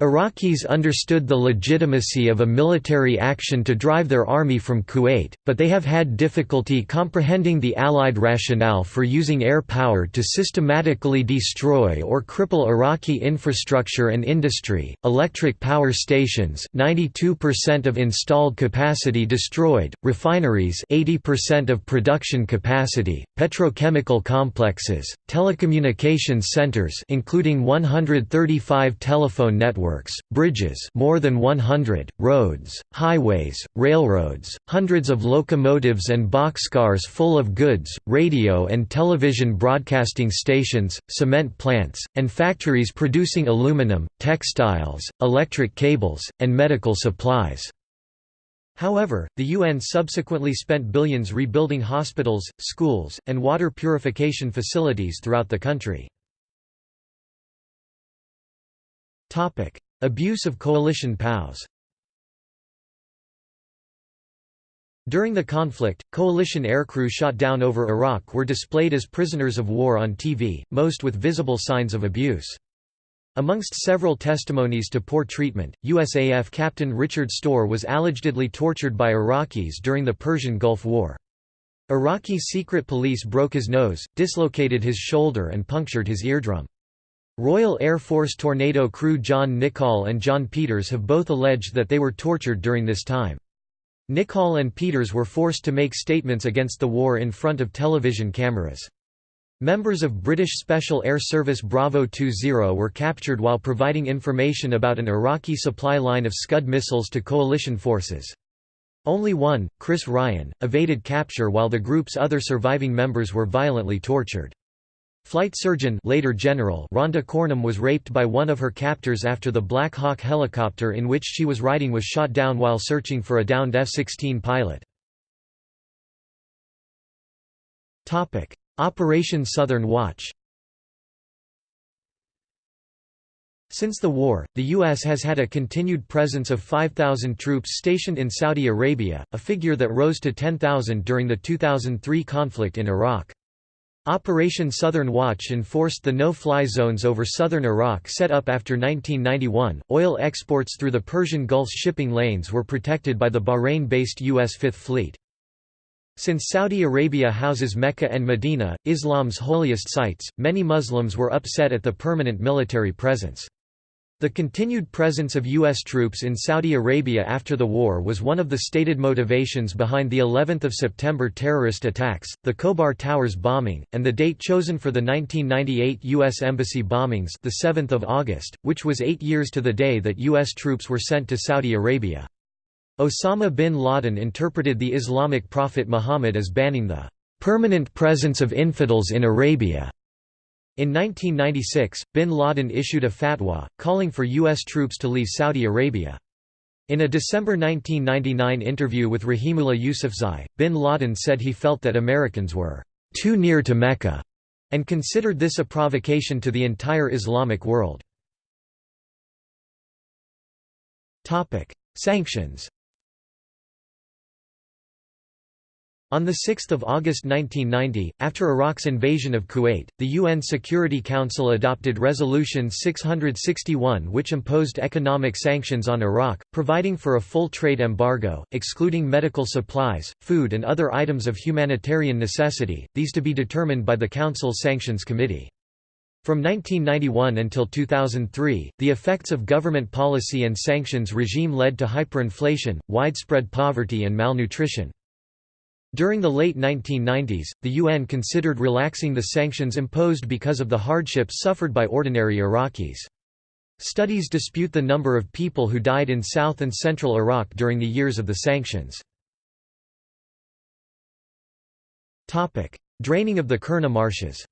Iraqis understood the legitimacy of a military action to drive their army from Kuwait, but they have had difficulty comprehending the Allied rationale for using air power to systematically destroy or cripple Iraqi infrastructure and industry. Electric power stations, 92% of installed capacity destroyed, refineries, 80% of production capacity, petrochemical complexes, telecommunications centers, including 135 telephone networks networks, bridges more than 100, roads, highways, railroads, hundreds of locomotives and boxcars full of goods, radio and television broadcasting stations, cement plants, and factories producing aluminum, textiles, electric cables, and medical supplies. However, the UN subsequently spent billions rebuilding hospitals, schools, and water purification facilities throughout the country. Abuse of coalition POWs During the conflict, coalition aircrew shot down over Iraq were displayed as prisoners of war on TV, most with visible signs of abuse. Amongst several testimonies to poor treatment, USAF Captain Richard Storr was allegedly tortured by Iraqis during the Persian Gulf War. Iraqi secret police broke his nose, dislocated his shoulder and punctured his eardrum. Royal Air Force Tornado crew John Nichol and John Peters have both alleged that they were tortured during this time. Nichol and Peters were forced to make statements against the war in front of television cameras. Members of British Special Air Service Bravo 20 were captured while providing information about an Iraqi supply line of Scud missiles to coalition forces. Only one, Chris Ryan, evaded capture while the group's other surviving members were violently tortured. Flight surgeon later General Rhonda Cornum was raped by one of her captors after the Black Hawk helicopter in which she was riding was shot down while searching for a downed F-16 pilot. Operation Southern Watch Since the war, the U.S. has had a continued presence of 5,000 troops stationed in Saudi Arabia, a figure that rose to 10,000 during the 2003 conflict in Iraq. Operation Southern Watch enforced the no-fly zones over southern Iraq set up after 1991. Oil exports through the Persian Gulf's shipping lanes were protected by the Bahrain-based U.S. Fifth Fleet. Since Saudi Arabia houses Mecca and Medina, Islam's holiest sites, many Muslims were upset at the permanent military presence. The continued presence of U.S. troops in Saudi Arabia after the war was one of the stated motivations behind the 11th of September terrorist attacks, the Khobar Towers bombing, and the date chosen for the 1998 U.S. Embassy bombings the 7th of August, which was eight years to the day that U.S. troops were sent to Saudi Arabia. Osama bin Laden interpreted the Islamic prophet Muhammad as banning the "...permanent presence of infidels in Arabia." In 1996, bin Laden issued a fatwa, calling for U.S. troops to leave Saudi Arabia. In a December 1999 interview with Rahimullah Yousafzai, bin Laden said he felt that Americans were too near to Mecca, and considered this a provocation to the entire Islamic world. Sanctions On 6 August 1990, after Iraq's invasion of Kuwait, the UN Security Council adopted Resolution 661 which imposed economic sanctions on Iraq, providing for a full trade embargo, excluding medical supplies, food and other items of humanitarian necessity, these to be determined by the Council's Sanctions Committee. From 1991 until 2003, the effects of government policy and sanctions regime led to hyperinflation, widespread poverty and malnutrition. During the late 1990s, the UN considered relaxing the sanctions imposed because of the hardships suffered by ordinary Iraqis. Studies dispute the number of people who died in south and central Iraq during the years of the sanctions. Draining of the Qurna marshes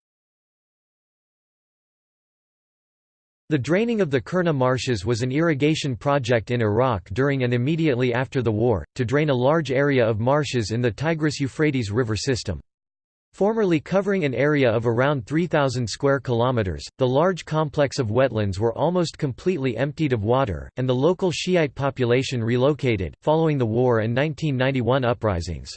The draining of the Qurna marshes was an irrigation project in Iraq during and immediately after the war, to drain a large area of marshes in the Tigris-Euphrates river system. Formerly covering an area of around 3,000 square kilometers, the large complex of wetlands were almost completely emptied of water, and the local Shiite population relocated, following the war and 1991 uprisings.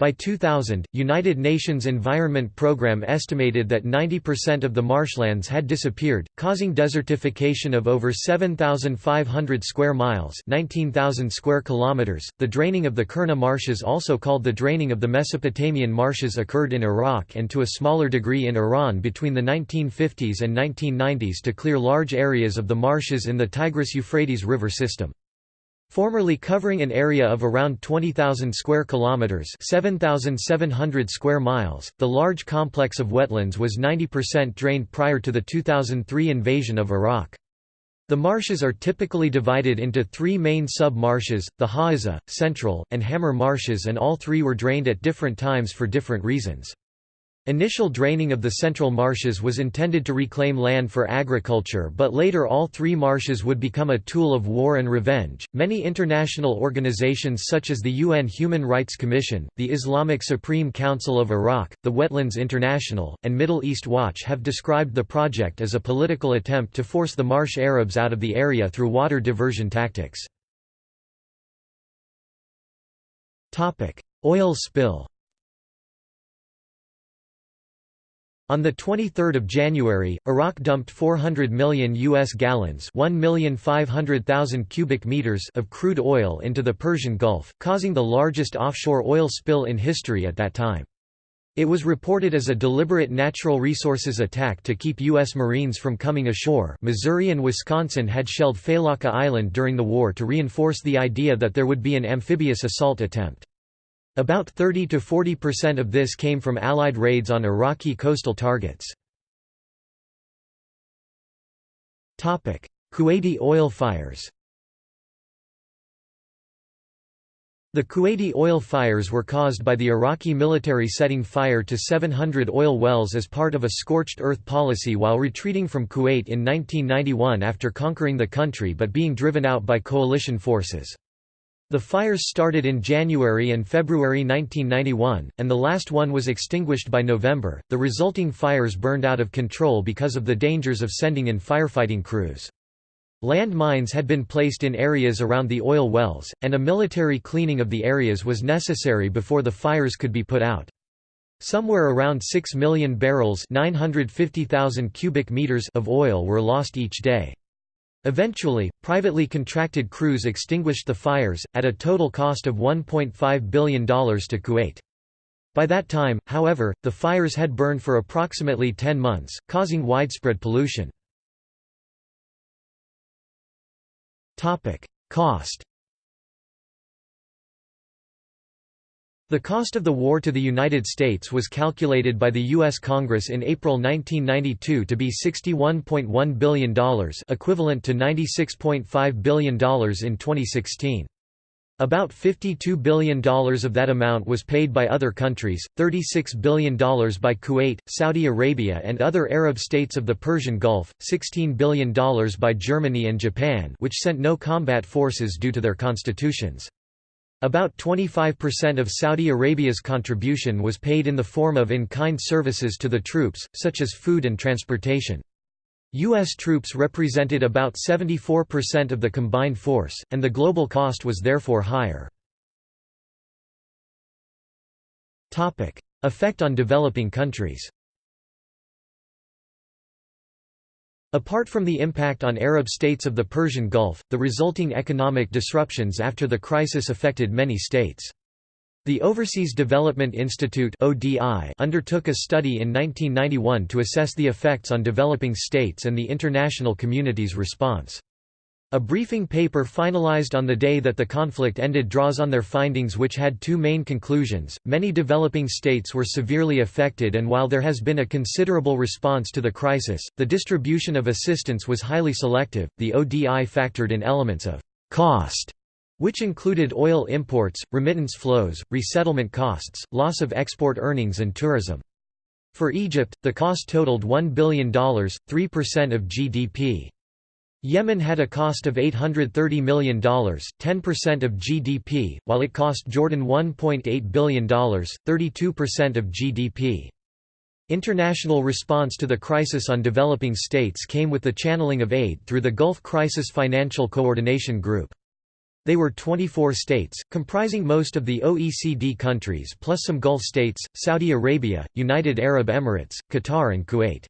By 2000, United Nations Environment Programme estimated that 90% of the marshlands had disappeared, causing desertification of over 7,500 square miles (19,000 square kilometers). The draining of the Qurna marshes, also called the draining of the Mesopotamian marshes, occurred in Iraq and to a smaller degree in Iran between the 1950s and 1990s to clear large areas of the marshes in the Tigris-Euphrates river system. Formerly covering an area of around 20,000 square kilometers, 7,700 square miles, the large complex of wetlands was 90% drained prior to the 2003 invasion of Iraq. The marshes are typically divided into three main sub-marshes, the Hawza, Central, and Hammar marshes and all three were drained at different times for different reasons. Initial draining of the central marshes was intended to reclaim land for agriculture, but later all three marshes would become a tool of war and revenge. Many international organizations such as the UN Human Rights Commission, the Islamic Supreme Council of Iraq, the Wetlands International, and Middle East Watch have described the project as a political attempt to force the marsh Arabs out of the area through water diversion tactics. Oil spill On 23 January, Iraq dumped 400 million U.S. gallons cubic meters of crude oil into the Persian Gulf, causing the largest offshore oil spill in history at that time. It was reported as a deliberate natural resources attack to keep U.S. Marines from coming ashore Missouri and Wisconsin had shelled Failaka Island during the war to reinforce the idea that there would be an amphibious assault attempt. About 30 to 40% of this came from Allied raids on Iraqi coastal targets. Kuwaiti oil fires The Kuwaiti oil fires were caused by the Iraqi military setting fire to 700 oil wells as part of a scorched earth policy while retreating from Kuwait in 1991 after conquering the country but being driven out by coalition forces. The fires started in January and February 1991, and the last one was extinguished by November. The resulting fires burned out of control because of the dangers of sending in firefighting crews. Land mines had been placed in areas around the oil wells, and a military cleaning of the areas was necessary before the fires could be put out. Somewhere around 6 million barrels 950,000 cubic meters of oil were lost each day. Eventually, privately contracted crews extinguished the fires, at a total cost of $1.5 billion to Kuwait. By that time, however, the fires had burned for approximately 10 months, causing widespread pollution. Cost The cost of the war to the United States was calculated by the U.S. Congress in April 1992 to be $61.1 billion equivalent to $96.5 billion in 2016. About $52 billion of that amount was paid by other countries, $36 billion by Kuwait, Saudi Arabia and other Arab states of the Persian Gulf, $16 billion by Germany and Japan which sent no combat forces due to their constitutions. About 25% of Saudi Arabia's contribution was paid in the form of in-kind services to the troops, such as food and transportation. U.S. troops represented about 74% of the combined force, and the global cost was therefore higher. Effect on developing countries Apart from the impact on Arab states of the Persian Gulf, the resulting economic disruptions after the crisis affected many states. The Overseas Development Institute undertook a study in 1991 to assess the effects on developing states and the international community's response. A briefing paper finalized on the day that the conflict ended draws on their findings which had two main conclusions. Many developing states were severely affected and while there has been a considerable response to the crisis, the distribution of assistance was highly selective. The ODI factored in elements of cost which included oil imports, remittance flows, resettlement costs, loss of export earnings and tourism. For Egypt, the cost totaled $1 billion, 3% of GDP. Yemen had a cost of $830 million, 10% of GDP, while it cost Jordan $1.8 billion, 32% of GDP. International response to the crisis on developing states came with the channeling of aid through the Gulf Crisis Financial Coordination Group. They were 24 states, comprising most of the OECD countries plus some Gulf states, Saudi Arabia, United Arab Emirates, Qatar and Kuwait.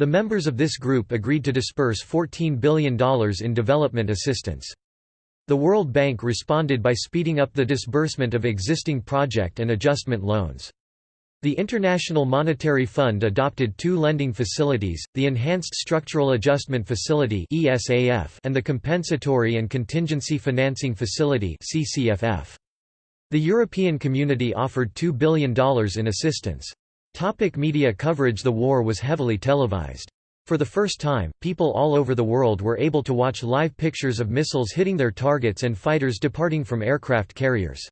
The members of this group agreed to disperse $14 billion in development assistance. The World Bank responded by speeding up the disbursement of existing project and adjustment loans. The International Monetary Fund adopted two lending facilities, the Enhanced Structural Adjustment Facility and the Compensatory and Contingency Financing Facility The European Community offered $2 billion in assistance. Topic media coverage The war was heavily televised. For the first time, people all over the world were able to watch live pictures of missiles hitting their targets and fighters departing from aircraft carriers.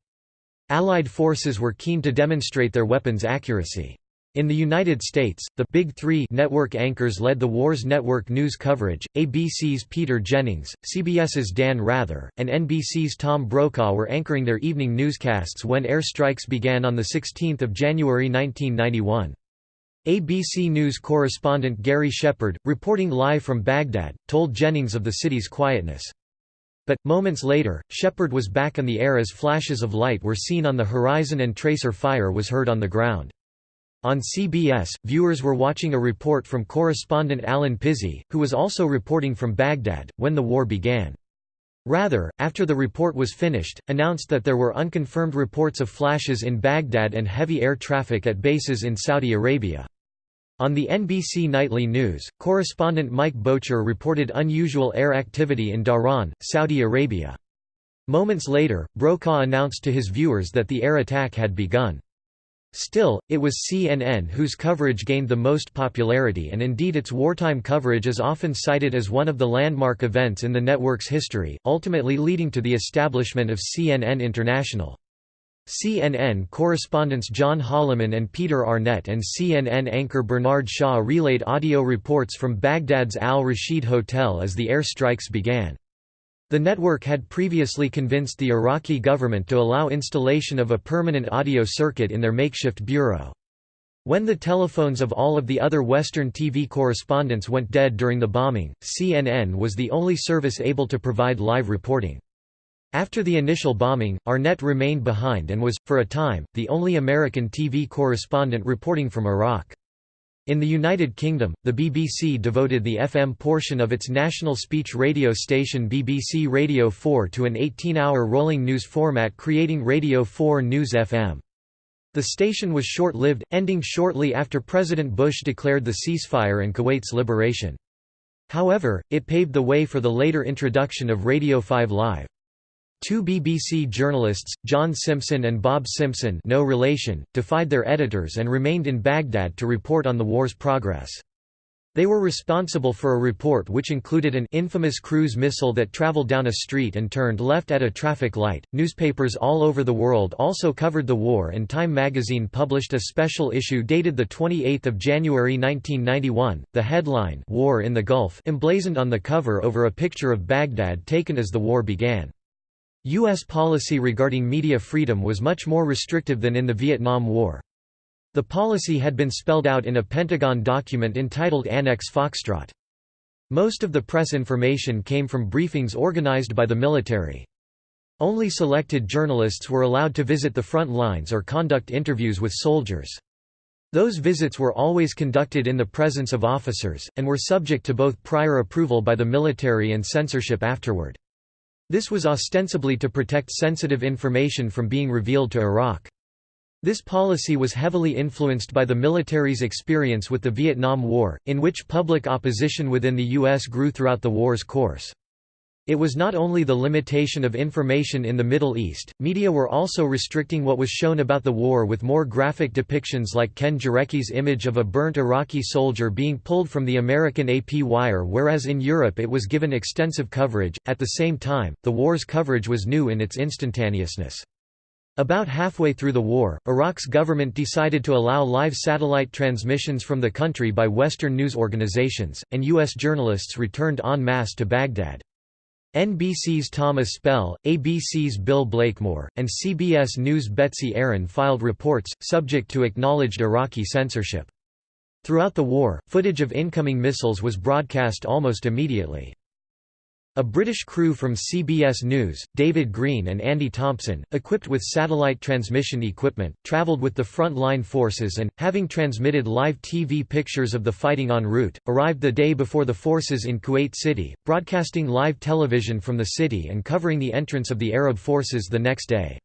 Allied forces were keen to demonstrate their weapons' accuracy. In the United States, the Big Three network anchors led the war's network news coverage. ABC's Peter Jennings, CBS's Dan Rather, and NBC's Tom Brokaw were anchoring their evening newscasts when air strikes began on 16 January 1991. ABC News correspondent Gary Shepard, reporting live from Baghdad, told Jennings of the city's quietness. But, moments later, Shepard was back on the air as flashes of light were seen on the horizon and tracer fire was heard on the ground. On CBS, viewers were watching a report from correspondent Allen Pizzey, who was also reporting from Baghdad, when the war began. Rather, after the report was finished, announced that there were unconfirmed reports of flashes in Baghdad and heavy air traffic at bases in Saudi Arabia. On the NBC Nightly News, correspondent Mike Boettcher reported unusual air activity in Dhahran, Saudi Arabia. Moments later, Brokaw announced to his viewers that the air attack had begun. Still, it was CNN whose coverage gained the most popularity and indeed its wartime coverage is often cited as one of the landmark events in the network's history, ultimately leading to the establishment of CNN International. CNN correspondents John Holliman and Peter Arnett and CNN anchor Bernard Shaw relayed audio reports from Baghdad's Al-Rashid Hotel as the air strikes began. The network had previously convinced the Iraqi government to allow installation of a permanent audio circuit in their makeshift bureau. When the telephones of all of the other Western TV correspondents went dead during the bombing, CNN was the only service able to provide live reporting. After the initial bombing, Arnett remained behind and was, for a time, the only American TV correspondent reporting from Iraq. In the United Kingdom, the BBC devoted the FM portion of its national speech radio station BBC Radio 4 to an 18-hour rolling news format creating Radio 4 News FM. The station was short-lived, ending shortly after President Bush declared the ceasefire and Kuwait's liberation. However, it paved the way for the later introduction of Radio 5 Live. Two BBC journalists, John Simpson and Bob Simpson no relation, defied their editors and remained in Baghdad to report on the war's progress. They were responsible for a report which included an infamous cruise missile that traveled down a street and turned left at a traffic light. Newspapers all over the world also covered the war, and Time magazine published a special issue dated the 28th of January 1991. The headline "War in the Gulf" emblazoned on the cover over a picture of Baghdad taken as the war began. U.S. policy regarding media freedom was much more restrictive than in the Vietnam War. The policy had been spelled out in a Pentagon document entitled Annex Foxtrot. Most of the press information came from briefings organized by the military. Only selected journalists were allowed to visit the front lines or conduct interviews with soldiers. Those visits were always conducted in the presence of officers, and were subject to both prior approval by the military and censorship afterward. This was ostensibly to protect sensitive information from being revealed to Iraq. This policy was heavily influenced by the military's experience with the Vietnam War, in which public opposition within the U.S. grew throughout the war's course. It was not only the limitation of information in the Middle East, media were also restricting what was shown about the war with more graphic depictions like Ken Jarecke's image of a burnt Iraqi soldier being pulled from the American AP wire whereas in Europe it was given extensive coverage. At the same time, the war's coverage was new in its instantaneousness. About halfway through the war, Iraq's government decided to allow live satellite transmissions from the country by Western news organizations, and U.S. journalists returned en masse to Baghdad. NBC's Thomas Spell, ABC's Bill Blakemore, and CBS News' Betsy Aaron filed reports, subject to acknowledged Iraqi censorship. Throughout the war, footage of incoming missiles was broadcast almost immediately. A British crew from CBS News, David Green and Andy Thompson, equipped with satellite transmission equipment, travelled with the front-line forces and, having transmitted live TV pictures of the fighting en route, arrived the day before the forces in Kuwait City, broadcasting live television from the city and covering the entrance of the Arab forces the next day.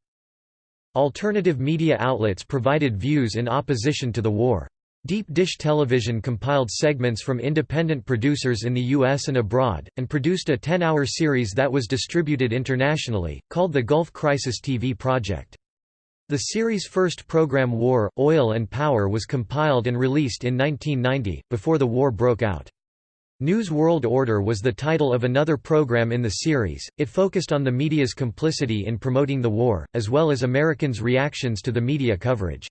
Alternative media outlets provided views in opposition to the war. Deep Dish Television compiled segments from independent producers in the U.S. and abroad, and produced a 10-hour series that was distributed internationally, called the Gulf Crisis TV Project. The series' first program War, Oil and Power was compiled and released in 1990, before the war broke out. News World Order was the title of another program in the series. It focused on the media's complicity in promoting the war, as well as Americans' reactions to the media coverage.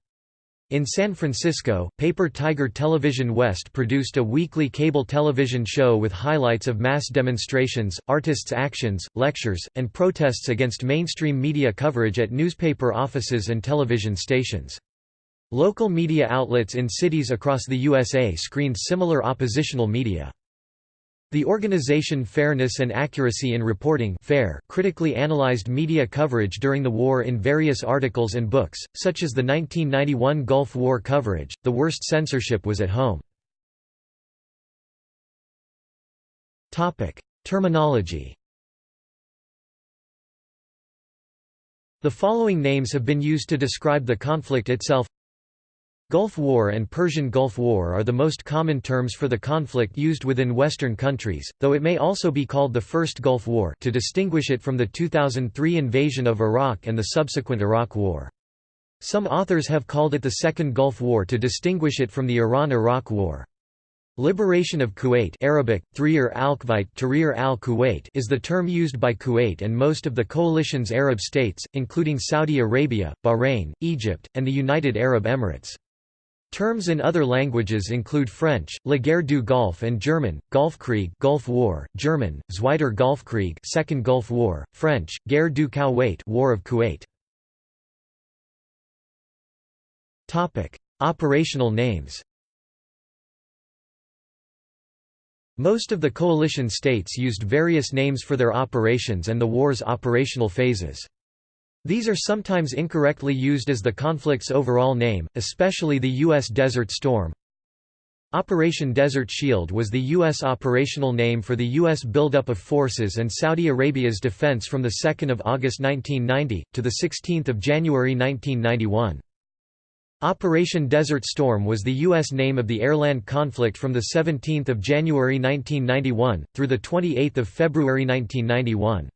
In San Francisco, Paper Tiger Television West produced a weekly cable television show with highlights of mass demonstrations, artists' actions, lectures, and protests against mainstream media coverage at newspaper offices and television stations. Local media outlets in cities across the USA screened similar oppositional media. The organization Fairness and Accuracy in Reporting FAIR critically analyzed media coverage during the war in various articles and books, such as the 1991 Gulf War coverage. The worst censorship was at home. Topic: Terminology. The following names have been used to describe the conflict itself Gulf War and Persian Gulf War are the most common terms for the conflict used within Western countries, though it may also be called the First Gulf War to distinguish it from the 2003 invasion of Iraq and the subsequent Iraq War. Some authors have called it the Second Gulf War to distinguish it from the Iran–Iraq War. Liberation of Kuwait Arabic, Tahrir al-Kuwait is the term used by Kuwait and most of the coalition's Arab states, including Saudi Arabia, Bahrain, Egypt, and the United Arab Emirates. Terms in other languages include French, La Guerre du Golfe and German, Golfkrieg Gulf War, German, Zweiter Golfkrieg Second Gulf War, French, Guerre du Kuwait War of Kuwait. Topic: Operational names. Most of the coalition states used various names for their operations and the war's operational phases. These are sometimes incorrectly used as the conflict's overall name, especially the U.S. Desert Storm. Operation Desert Shield was the U.S. operational name for the U.S. buildup of forces and Saudi Arabia's defense from 2 August 1990, to 16 January 1991. Operation Desert Storm was the U.S. name of the airland conflict from 17 January 1991, through 28 February 1991.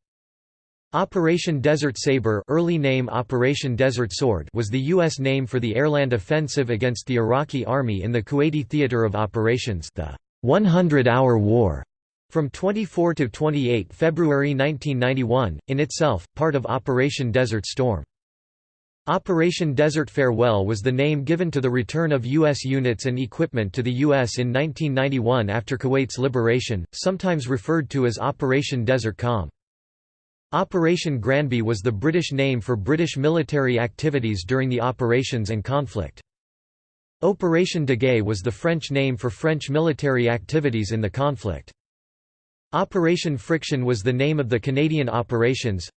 Operation Desert Sabre early name Operation Desert Sword was the U.S. name for the airland offensive against the Iraqi army in the Kuwaiti Theater of Operations the 100-hour war from 24 to 28 February 1991, in itself, part of Operation Desert Storm. Operation Desert Farewell was the name given to the return of U.S. units and equipment to the U.S. in 1991 after Kuwait's liberation, sometimes referred to as Operation Desert Calm. Operation Granby was the British name for British military activities during the operations and conflict. Operation Daguet was the French name for French military activities in the conflict. Operation Friction was the name of the Canadian operations,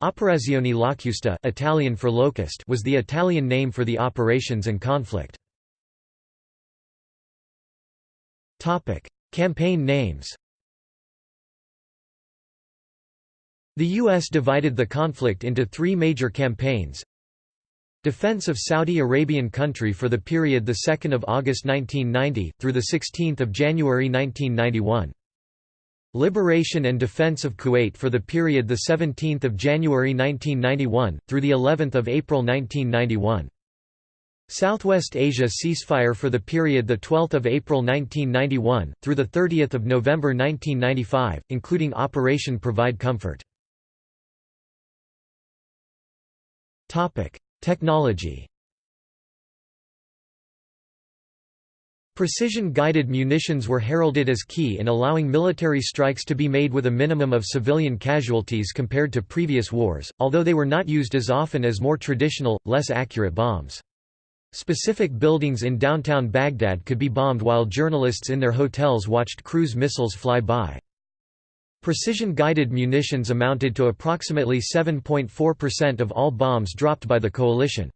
Operazione Locusta Italian for locust was the Italian name for the operations and conflict. Campaign names The U.S. divided the conflict into three major campaigns Defense of Saudi Arabian country for the period 2 August 1990, through 16 January 1991 Liberation and defense of Kuwait for the period 17 January 1991, through 11th of April 1991. Southwest Asia ceasefire for the period 12 April 1991, through 30 November 1995, including Operation Provide Comfort. Technology Precision-guided munitions were heralded as key in allowing military strikes to be made with a minimum of civilian casualties compared to previous wars, although they were not used as often as more traditional, less accurate bombs. Specific buildings in downtown Baghdad could be bombed while journalists in their hotels watched cruise missiles fly by. Precision-guided munitions amounted to approximately 7.4% of all bombs dropped by the coalition.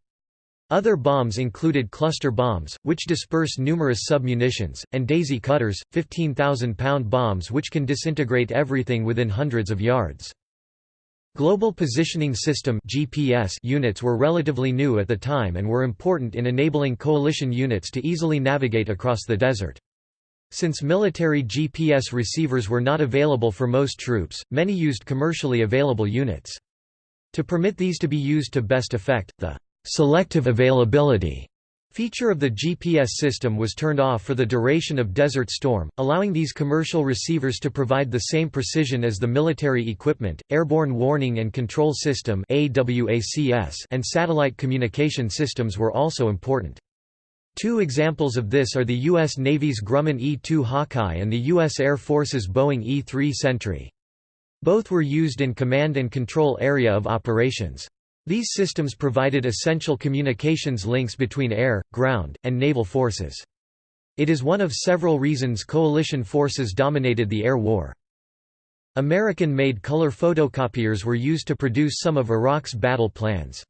Other bombs included cluster bombs, which disperse numerous submunitions, and daisy cutters, 15,000-pound bombs which can disintegrate everything within hundreds of yards. Global Positioning System (GPS) units were relatively new at the time and were important in enabling coalition units to easily navigate across the desert. Since military GPS receivers were not available for most troops, many used commercially available units. To permit these to be used to best effect, the Selective availability feature of the GPS system was turned off for the duration of Desert Storm, allowing these commercial receivers to provide the same precision as the military equipment. Airborne Warning and Control System and satellite communication systems were also important. Two examples of this are the U.S. Navy's Grumman E-2 Hawkeye and the U.S. Air Force's Boeing E-3 Sentry. Both were used in command and control area of operations. These systems provided essential communications links between air, ground, and naval forces. It is one of several reasons coalition forces dominated the air war. American-made color photocopiers were used to produce some of Iraq's battle plans.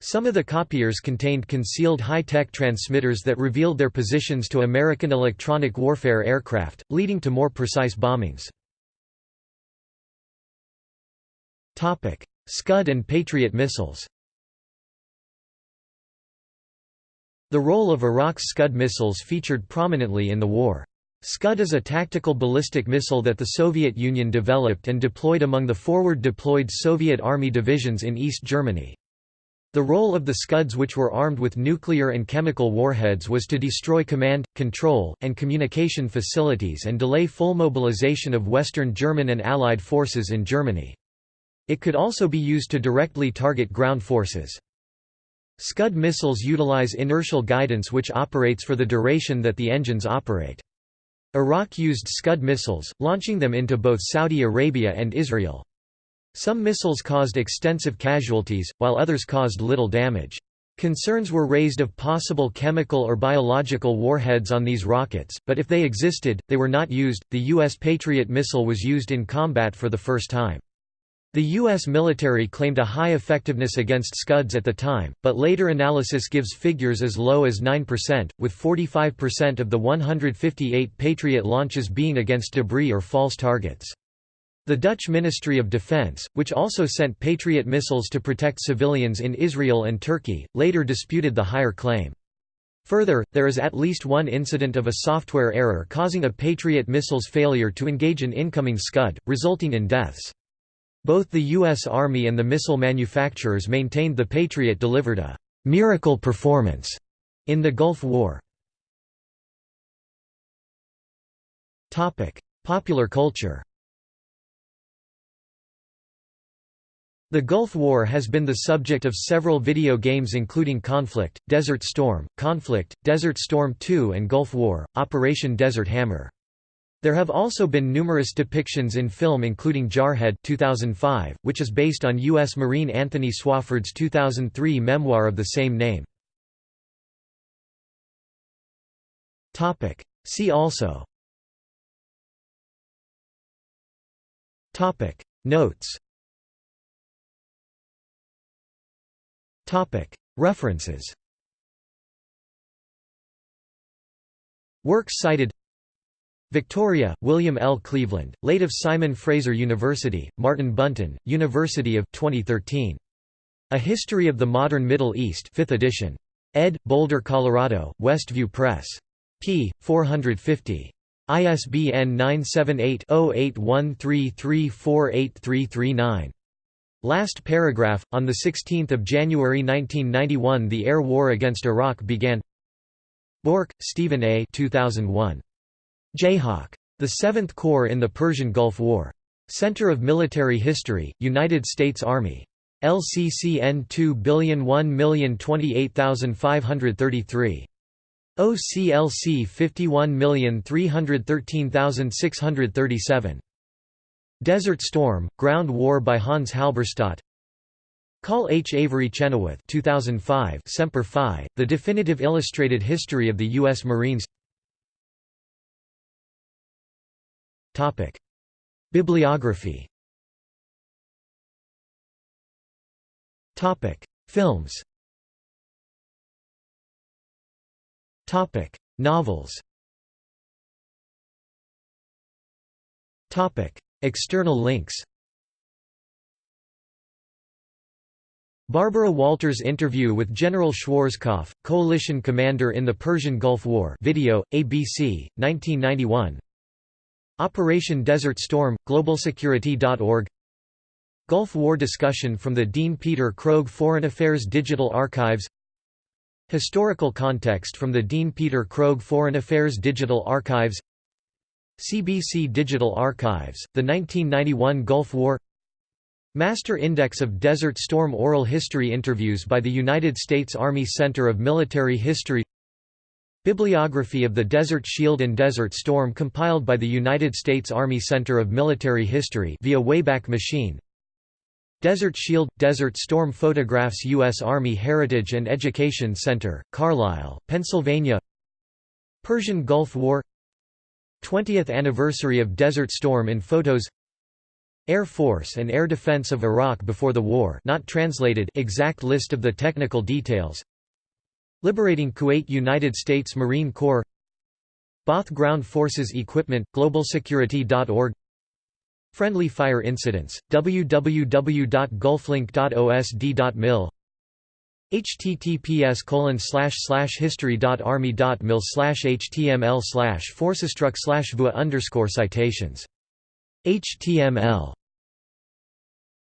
Some of the copiers contained concealed high-tech transmitters that revealed their positions to American electronic warfare aircraft, leading to more precise bombings. Scud and Patriot missiles The role of Iraq's Scud missiles featured prominently in the war. Scud is a tactical ballistic missile that the Soviet Union developed and deployed among the forward-deployed Soviet Army divisions in East Germany. The role of the Scuds which were armed with nuclear and chemical warheads was to destroy command, control, and communication facilities and delay full mobilization of Western German and Allied forces in Germany. It could also be used to directly target ground forces. Scud missiles utilize inertial guidance which operates for the duration that the engines operate. Iraq used Scud missiles, launching them into both Saudi Arabia and Israel. Some missiles caused extensive casualties, while others caused little damage. Concerns were raised of possible chemical or biological warheads on these rockets, but if they existed, they were not used. The U.S. Patriot missile was used in combat for the first time. The U.S. military claimed a high effectiveness against Scuds at the time, but later analysis gives figures as low as 9%, with 45% of the 158 Patriot launches being against debris or false targets. The Dutch Ministry of Defense, which also sent Patriot missiles to protect civilians in Israel and Turkey, later disputed the higher claim. Further, there is at least one incident of a software error causing a Patriot missile's failure to engage an incoming Scud, resulting in deaths. Both the U.S. Army and the missile manufacturers maintained the Patriot delivered a «miracle performance» in the Gulf War. Popular culture The Gulf War has been the subject of several video games including Conflict, Desert Storm, Conflict, Desert Storm 2 and Gulf War, Operation Desert Hammer. There have also been numerous depictions in film including Jarhead 2005, which is based on U.S. Marine Anthony Swofford's 2003 memoir of the same name. See also Notes References Works cited Victoria, William L. Cleveland, late of Simon Fraser University, Martin Bunton, University of 2013. A History of the Modern Middle East 5th edition. ed. Boulder, Colorado, Westview Press. p. 450. ISBN 978 0813348339. Last paragraph, on 16 January 1991 the air war against Iraq began Bourque, Stephen A. 2001. Jayhawk. The Seventh Corps in the Persian Gulf War. Center of Military History, United States Army. LCCN 201028533. OCLC 51313637. Desert Storm, Ground War by Hans Halberstadt. Call H. Avery Chenoweth 2005 Semper Fi, The Definitive Illustrated History of the U.S. Marines. Bibliography. Films. Novels External links. Barbara Walters interview with General Schwarzkopf, coalition commander in the Persian Gulf War video, ABC, 1991 Operation Desert Storm, globalsecurity.org Gulf War discussion from the Dean Peter Krogh Foreign Affairs Digital Archives. Historical context from the Dean Peter Krogh Foreign Affairs Digital Archives CBC Digital Archives, the 1991 Gulf War Master Index of Desert Storm Oral History Interviews by the United States Army Center of Military History Bibliography of the Desert Shield and Desert Storm compiled by the United States Army Center of Military History via Wayback Machine Desert Shield – Desert Storm Photographs U.S. Army Heritage and Education Center, Carlisle, Pennsylvania Persian Gulf War 20th anniversary of Desert Storm in photos. Air Force and Air Defense of Iraq before the war not translated exact list of the technical details. Liberating Kuwait United States Marine Corps. Baath Ground Forces Equipment globalsecurity.org Friendly fire incidents www.gulflink.osd.mil https colon slash slash history dot army dot mil slash html slash forcestruck slash vua underscore citations html